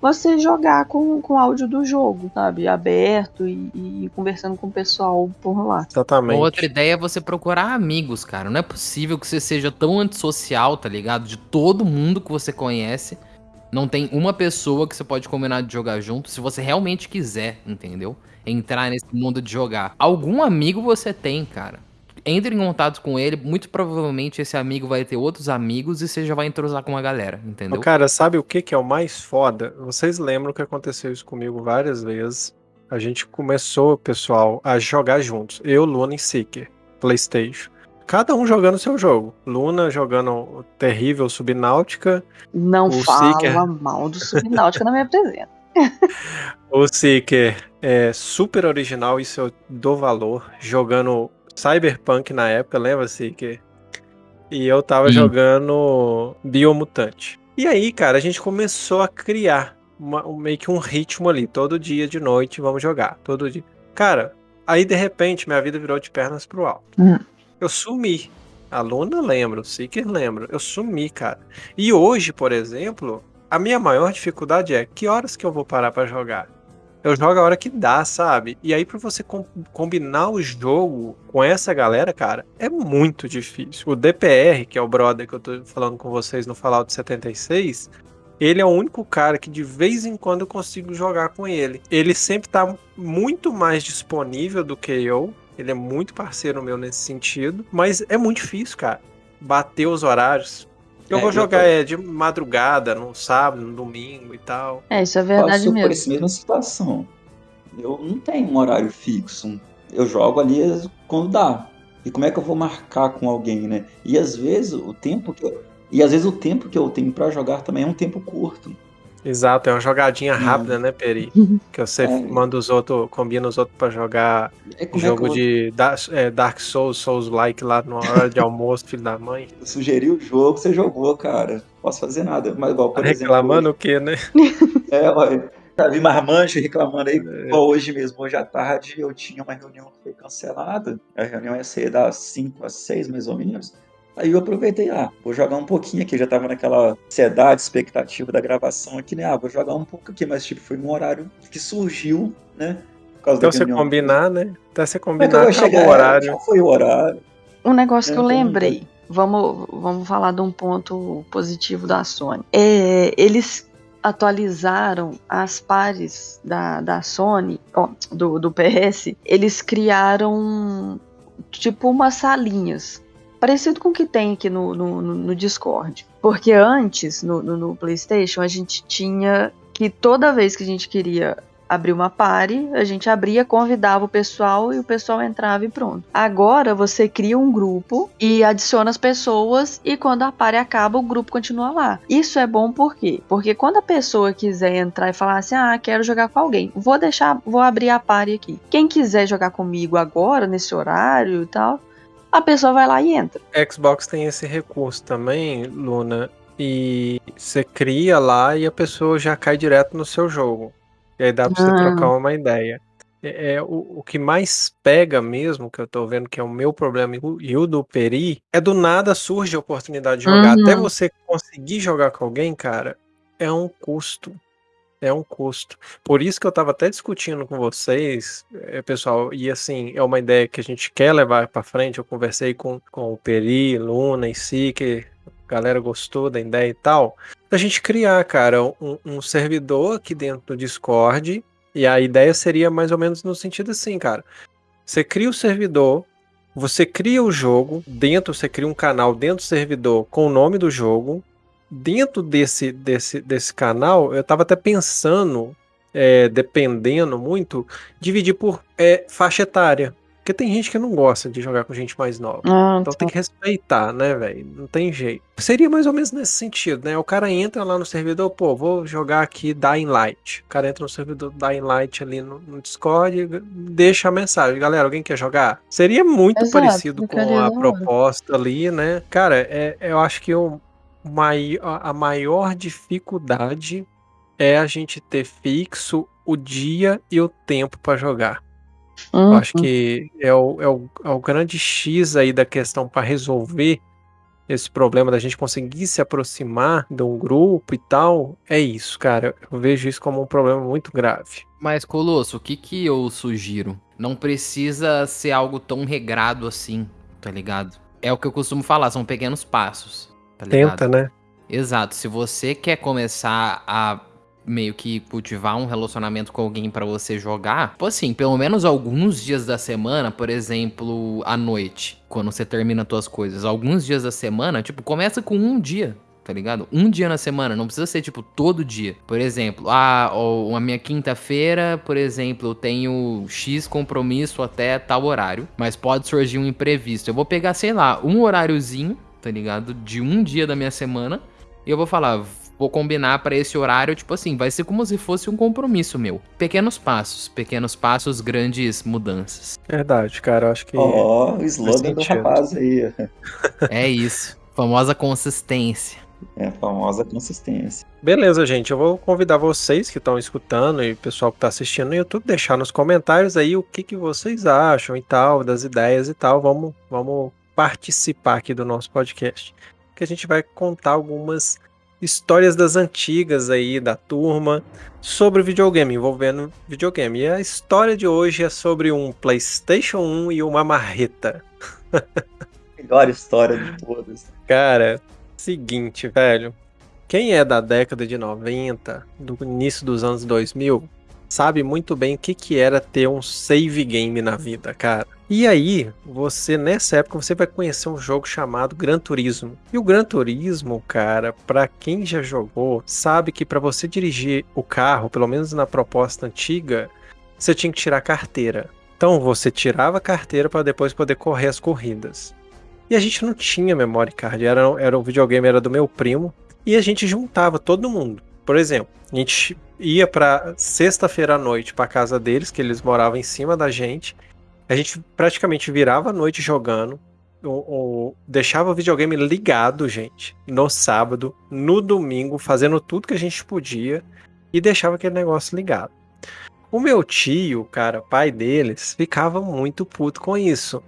você jogar com, com áudio do jogo, sabe? Aberto e, e conversando com o pessoal por lá. Exatamente. Outra ideia é você procurar amigos, cara. Não é possível que você seja tão antissocial, tá ligado? De todo mundo que você conhece. Não tem uma pessoa que você pode combinar de jogar junto, se você realmente quiser, entendeu? Entrar nesse mundo de jogar. Algum amigo você tem, cara. Entre em contato com ele, muito provavelmente esse amigo vai ter outros amigos e você já vai entrosar com uma galera, entendeu? Cara, sabe o que, que é o mais foda? Vocês lembram que aconteceu isso comigo várias vezes. A gente começou, pessoal, a jogar juntos. Eu, Luna e Seeker, PlayStation. Cada um jogando seu jogo. Luna jogando o terrível Subnáutica. Não O fala Seeker. mal do Subnáutica na minha presença. <laughs> o Seeker é super original, isso eu dou valor. Jogando Cyberpunk na época, lembra, Seeker? E eu tava Sim. jogando Biomutante. E aí, cara, a gente começou a criar uma- um- meio que um ritmo ali. Todo dia de noite vamos jogar. Todo dia. Cara, aí de repente minha vida virou de pernas pro alto. Hum. Eu sumi. A Luna lembra, o Seeker lembra. Eu sumi, cara. E hoje, por exemplo, a minha maior dificuldade é que horas que eu vou parar pra jogar? Eu jogo a hora que dá, sabe? E aí, pra você com- combinar o jogo com essa galera, cara, é muito difícil. O DPR, que é o brother que eu tô falando com vocês no Fallout 76, ele é o único cara que de vez em quando eu consigo jogar com ele. Ele sempre tá muito mais disponível do que eu. Ele é muito parceiro meu nesse sentido. Mas é muito difícil, cara. Bater os horários. Eu É, vou eu jogar tô- é, de madrugada, no sábado, no domingo e tal. É, isso é verdade Passou por mesmo. essa mesma situação. Eu não tenho um horário fixo. Eu jogo ali quando dá. E como é que eu vou marcar com alguém, né? E às vezes o tempo que eu, e às vezes o tempo que eu tenho pra jogar também é um tempo curto. Exato, é uma jogadinha Hum. rápida, né, Peri? <laughs> Que você É. manda os outros, combina os outros pra jogar É jogo é eu, de é, Dark Souls, Souls like lá na hora de almoço, filho da mãe. <laughs> eu sugeri o jogo, você jogou, cara. Não posso fazer nada. Mas igual, por Tá exemplo, reclamando o quê, né? <laughs> É, olha, já vi marmanjo reclamando aí. É. Igual hoje mesmo, hoje à tarde, eu tinha uma reunião que foi cancelada. A reunião ia ser das 5 às 6, mais ou menos. Aí eu aproveitei, ah, vou jogar um pouquinho aqui. Eu já tava naquela ansiedade, expectativa da gravação aqui, né? Ah, vou jogar um pouco aqui, mas tipo, foi um horário que surgiu, né? Por causa da você reunião. combinar, né? Até você Como é que combinar, acabou chegar? o horário. Já foi o horário. Um negócio que eu Eu também, lembrei. Vamos, vamos falar de um ponto positivo da Sony. É, eles atualizaram as pares da, da Sony, ó, do, do PS. Eles criaram tipo umas salinhas. Parecido com o que tem aqui no, no, no- Discord. Porque antes, no, no- no PlayStation, a gente tinha que toda vez que a gente queria abrir uma party, a gente abria, convidava o pessoal e o pessoal entrava e pronto. Agora você cria um grupo e adiciona as pessoas e quando a party acaba, o grupo continua lá. Isso é bom por quê? Porque quando a pessoa quiser entrar e falar assim: "Ah, quero jogar com alguém", vou deixar, vou abrir a party aqui. Quem quiser jogar comigo agora nesse horário e tal, a pessoa vai lá e entra. Xbox tem esse recurso também, Luna, e você cria lá e a pessoa já cai direto no seu jogo. E aí dá pra você Ah. trocar uma ideia. É, é, o, o que mais pega mesmo, que eu tô vendo que é o meu problema e o- e o do Peri, é do nada surge a oportunidade de jogar. Uhum. Até você conseguir jogar com alguém, cara, é um custo. É um custo. Por isso que eu tava até discutindo com vocês, eh, pessoal, e assim, é uma ideia que a gente quer levar pra frente. Eu conversei com, com o Peri, Luna e Si, que a galera gostou da ideia e tal. Da gente criar, cara, um, um servidor aqui dentro do Discord. E a ideia seria mais ou menos no sentido assim, cara. Você cria o servidor, você cria o jogo, dentro você cria um canal dentro do servidor com o nome do jogo. Dentro desse, desse, desse canal, eu tava até pensando, é, dependendo muito, dividir por é, faixa etária. Porque tem gente que não gosta de jogar com gente mais nova. Ah, Então tem que respeitar, né, velho? Não tem jeito. Seria mais ou menos nesse sentido, né? O cara entra lá no servidor, pô, vou jogar aqui Dying Light. O cara entra no servidor Dying Light ali no, no Discord e deixa a mensagem. Galera, alguém quer jogar? Seria muito Exato, parecido com a proposta ali, né? Cara, é, eu acho que o mai- a maior dificuldade é a gente ter fixo o dia e o tempo pra jogar. Eu Uhum. acho que é o, é o, é o grande X aí da questão para resolver esse problema da gente conseguir se aproximar de um grupo e tal. É isso, cara. Eu vejo isso como um problema muito grave. Mas, Colosso, o que que eu sugiro? Não precisa ser algo tão regrado assim, tá ligado? É o que eu costumo falar, são pequenos passos, tá? Tenta, né? Exato. Se você quer começar a meio que cultivar um relacionamento com alguém pra você jogar, tipo assim, pelo menos alguns dias da semana, por exemplo, à noite, quando você termina suas coisas, alguns dias da semana, tipo, começa com um dia. Tá ligado? Um dia na semana, não precisa ser tipo todo dia. Por exemplo, ah, ó, a minha quinta-feira, por exemplo, eu tenho X compromisso até tal horário, mas pode surgir um imprevisto. Eu vou pegar, sei lá, um horáriozinho, tá ligado? De um dia da minha semana e eu vou falar, vou combinar para esse horário, tipo assim, vai ser como se fosse um compromisso meu. Pequenos passos, pequenos passos, grandes mudanças. Verdade, cara, eu acho que. Ó, o slogan do rapaz aí. <laughs> É isso. Famosa consistência. É a famosa consistência. Beleza, gente. Eu vou convidar vocês que estão escutando e o pessoal que está assistindo no YouTube, deixar nos comentários aí o que, que vocês acham e tal, das ideias e tal. Vamos, vamos participar aqui do nosso podcast. Que a gente vai contar algumas histórias das antigas aí da turma sobre videogame, envolvendo videogame. E a história de hoje é sobre um PlayStation 1 e uma marreta. <laughs> Melhor história de todas. Cara, seguinte, velho. Quem é da década de 90, do início dos anos 2000, sabe muito bem o que, que era ter um save game na vida, cara. E aí, você nessa época você vai conhecer um jogo chamado Gran Turismo. E o Gran Turismo, cara, pra quem já jogou, sabe que pra você dirigir o carro, pelo menos na proposta antiga, você tinha que tirar a carteira. Então você tirava a carteira para depois poder correr as corridas. E a gente não tinha memory card, era, era o videogame era do meu primo e a gente juntava todo mundo. Por exemplo, a gente ia pra sexta-feira à noite pra casa deles, que eles moravam em cima da gente. A gente praticamente virava a noite jogando, ou, ou deixava o videogame ligado, gente, no sábado, no domingo, fazendo tudo que a gente podia e deixava aquele negócio ligado. O meu tio, cara, pai deles, ficava muito puto com isso.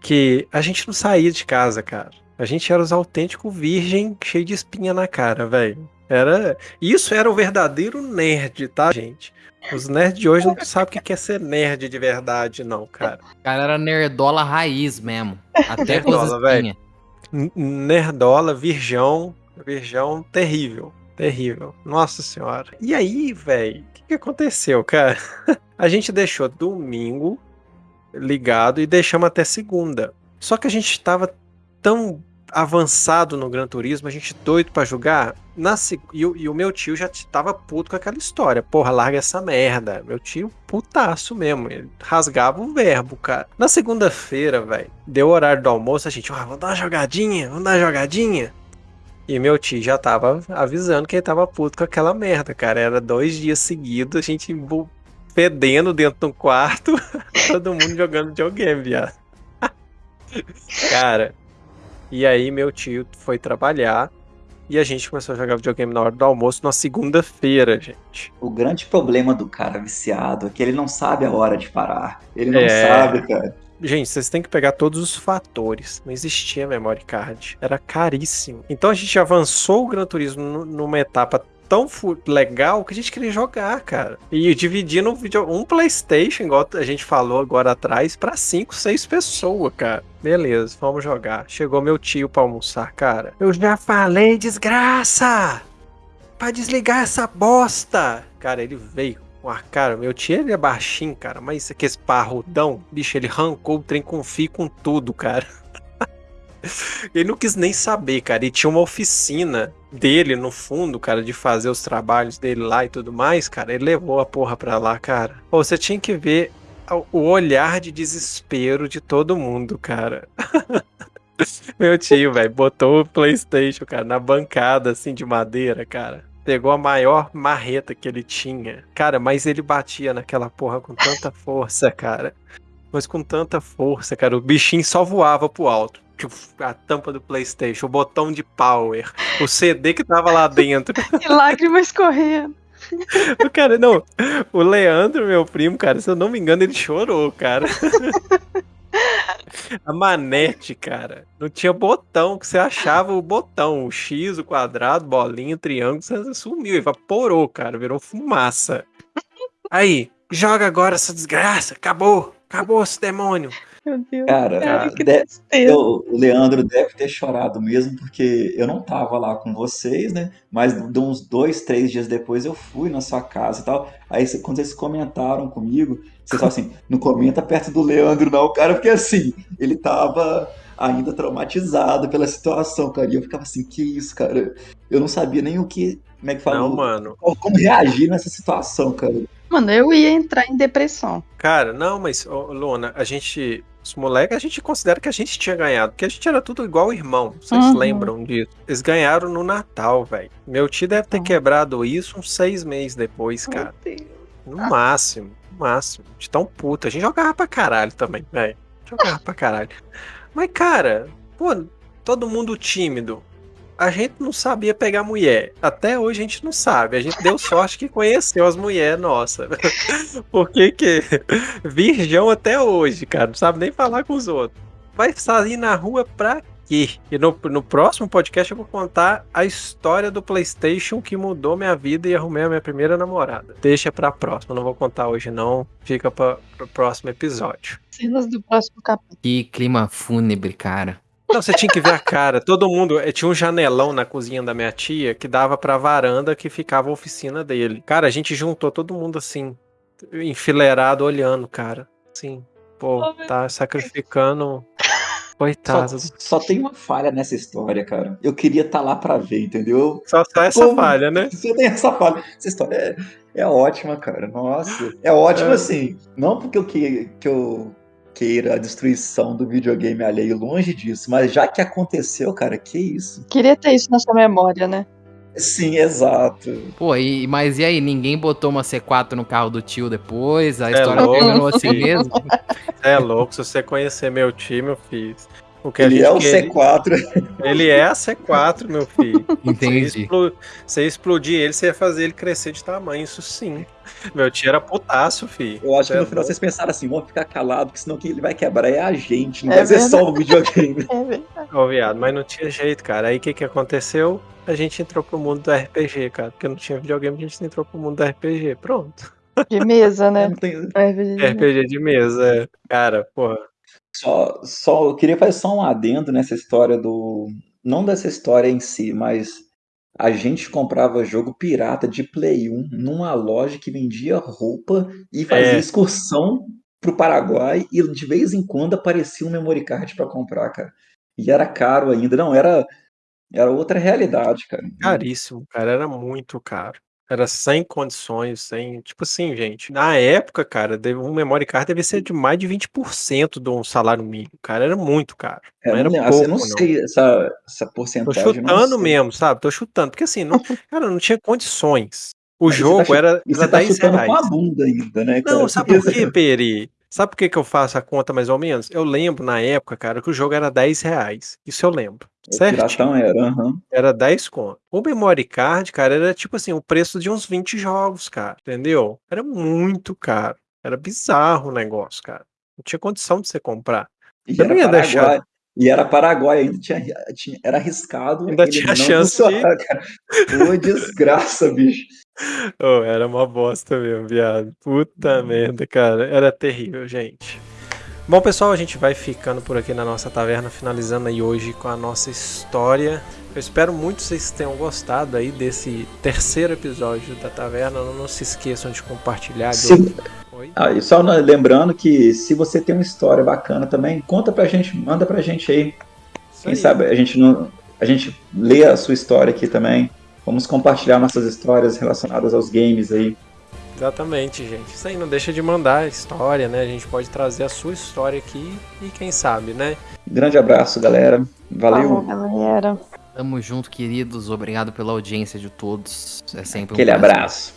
Que a gente não saía de casa, cara. A gente era os autênticos virgem cheio de espinha na cara, velho. Era, isso era o verdadeiro nerd, tá, gente? Os nerds de hoje não sabem o que é ser nerd de verdade, não, cara. O cara era nerdola raiz mesmo. Até Nerdola, velho. espinhas. N- Nerdola, virgão, virgão terrível, terrível. Nossa senhora. E aí, velho, o que, que aconteceu, cara? <laughs> A gente deixou domingo ligado e deixamos até segunda. Só que a gente tava tão avançado no Gran Turismo, a gente doido pra jogar. Na, e, o, e o meu tio já tava puto com aquela história. Porra, larga essa merda. Meu tio, putaço mesmo. Ele rasgava o verbo, cara. Na segunda-feira, velho, deu o horário do almoço, a gente, ah, vamos dar uma jogadinha, vamos dar uma jogadinha. E meu tio já tava avisando que ele tava puto com aquela merda, cara. Era dois dias seguidos, a gente fedendo dentro de um quarto, <laughs> todo mundo jogando videogame, viado. <laughs> Cara, e aí meu tio foi trabalhar e a gente começou a jogar videogame na hora do almoço na segunda-feira, gente. O grande problema do cara viciado é que ele não sabe a hora de parar. Ele não É. sabe, cara. Gente, vocês têm que pegar todos os fatores. Não existia memory card. Era caríssimo. Então a gente avançou o Gran Turismo nu- numa etapa tão legal que a gente queria jogar, cara. E dividindo um, vídeo, um PlayStation, igual a gente falou agora atrás, pra cinco, seis pessoas, cara. Beleza, vamos jogar. Chegou meu tio pra almoçar, cara. Eu já falei, desgraça! Pra desligar essa bosta! Cara, ele veio com a cara. Meu tio ele é baixinho, cara, mas esse parrudão, bicho, ele arrancou o trem com fio com tudo, cara. Ele não quis nem saber, cara. E tinha uma oficina dele no fundo, cara, de fazer os trabalhos dele lá e tudo mais, cara. Ele levou a porra pra lá, cara. Pô, você tinha que ver o olhar de desespero de todo mundo, cara. <laughs> Meu tio, velho, botou o PlayStation, cara, na bancada assim de madeira, cara. Pegou a maior marreta que ele tinha. Cara, mas ele batia naquela porra com tanta força, cara. Mas com tanta força, cara. O bichinho só voava pro alto. A tampa do PlayStation, o botão de power, o CD que tava lá dentro. <laughs> E lágrimas correndo. O cara, não. O Leandro, meu primo, cara, se eu não me engano, ele chorou, cara. <laughs> A manete, cara, não tinha botão, que você achava o botão, o X, o quadrado, bolinha, triângulo, você sumiu, evaporou, cara, virou fumaça. Aí, joga agora essa desgraça, acabou, acabou esse demônio. Meu Deus. Cara, Cara, que tristeza. eu- o Leandro deve ter chorado mesmo, porque eu não tava lá com vocês, né? Mas de uns dois, três dias depois eu fui na sua casa e tal. Aí quando vocês comentaram comigo, vocês falaram assim, não comenta perto do Leandro não, cara, porque assim, ele tava ainda traumatizado pela situação, cara. E eu ficava assim, que isso, cara? Eu não sabia nem o que, como é que fala, Não, mano. como como reagir nessa situação, cara. Mano, eu ia entrar em depressão. Cara, não, mas, ô, Luna, a gente Os moleques, a gente considera que a gente tinha ganhado, porque a gente era tudo igual irmão. Vocês Uhum. lembram disso? Eles ganharam no Natal, velho. Meu tio deve ter Uhum. quebrado isso uns seis meses depois, cara. No máximo, no máximo. De tão puta. A gente jogava pra caralho também, velho. Jogava pra caralho. Mas, cara, pô, todo mundo tímido. A gente não sabia pegar mulher. Até hoje a gente não sabe. A gente deu sorte que conheceu as mulheres, nossa. <laughs> Porque que virgão até hoje, cara. Não sabe nem falar com os outros. Vai sair na rua pra quê? E no, no próximo podcast eu vou contar a história do PlayStation que mudou minha vida e arrumei a minha primeira namorada. Deixa pra próxima. Não vou contar hoje, não. Fica pra, pro próximo episódio. Cenas do próximo capítulo. Que clima fúnebre, cara. Não, você tinha que ver a cara. Todo mundo. eh, Tinha um janelão na cozinha da minha tia que dava pra varanda que ficava a oficina dele. Cara, a gente juntou todo mundo assim, enfileirado, olhando, cara. Sim. Pô, Oh, tá sacrificando. Coitado. Só, só tem uma falha nessa história, cara. Eu queria estar lá pra ver, entendeu? Só, só essa Como? falha, né? <laughs> Só tem essa falha. Essa história é, é ótima, cara. Nossa. É ótima, É. assim. Não porque eu, que, que eu queira a destruição do videogame alheio, longe disso. Mas já que aconteceu, cara, que isso? Queria ter isso na sua memória, né? Sim, exato. Pô, e, mas e aí? Ninguém botou uma C4 no carro do tio depois? A É história louco, terminou assim mesmo? É louco, se você conhecer meu time, eu fiz. O que a Ele gente é o queria- C4. Ele é a C4, meu filho. Você <laughs> Entendi. explo- Você explodir ele, você ia fazer ele crescer de tamanho, isso sim. Meu tio era putaço, filho. Eu acho que é no final louco. vocês pensaram assim, vamos ficar calado, porque senão quem ele vai quebrar é a gente, não É vai ser só o videogame. <laughs> É verdade. Ô, viado, mas não tinha jeito, cara. Aí o que que aconteceu? A gente entrou pro mundo do RPG, cara. Porque não tinha videogame, a gente entrou pro mundo do RPG. Pronto. De mesa, né? Não tem- É verdade. RPG de mesa, é. Cara, porra. Só, só, eu queria fazer só um adendo nessa história do. Não dessa história em si, mas a gente comprava jogo pirata de Play 1 numa loja que vendia roupa e fazia É. excursão pro Paraguai e de vez em quando aparecia um memory card pra comprar, cara. E era caro ainda, não, era, era outra realidade, cara. Caríssimo, cara. Era muito caro. Era sem condições, sem. Tipo assim, gente. Na época, cara, deve- um memory card devia ser de mais de 20% de um salário mínimo. Cara, era muito caro. Eu Não não, era lembro, pouco, eu não não. sei essa, essa Tô porcentagem. eu não chutando sei. mesmo, sabe? Tô chutando. Porque assim, não, <laughs> cara, não tinha condições. O Mas você tá jogo chu- era, E era você tá 10 chutando reais. com a bunda ainda, né, cara? Não, sabe por quê, Peri? Sabe por que, que eu faço a conta mais ou menos? Eu lembro na época, cara, que o jogo era 10 reais. Isso eu lembro. Certo? Piratão era, aham. Era 10 conto. O memory card, cara, era tipo assim, o preço de uns 20 jogos, cara. Entendeu? Era muito caro. Era bizarro o negócio, cara. Não tinha condição de você comprar. E Eu não era ia Paraguai. deixar. E era Paraguai, ainda tinha, tinha- era arriscado. Ainda tinha chance de- funcionar. <laughs> Pô, desgraça, bicho. Oh, era uma bosta mesmo, viado. Puta merda, cara. Era terrível, gente. Bom, pessoal, a gente vai ficando por aqui na nossa taverna, finalizando aí hoje com a nossa história. Eu espero muito que vocês tenham gostado aí desse terceiro episódio da taverna. Não, não se esqueçam de compartilhar. de? Ah, e só lembrando que se você tem uma história bacana também, conta pra gente, manda pra gente aí. Isso Quem aí. sabe a gente não, a gente lê a sua história aqui também. Vamos compartilhar nossas histórias relacionadas aos games aí. Exatamente, gente. Isso aí não deixa de mandar a história, né? A gente pode trazer a sua história aqui e quem sabe, né? Grande abraço, galera. Valeu. Falou, galera. Tamo junto, queridos. Obrigado pela audiência de todos. É sempre um Aquele prazer. abraço.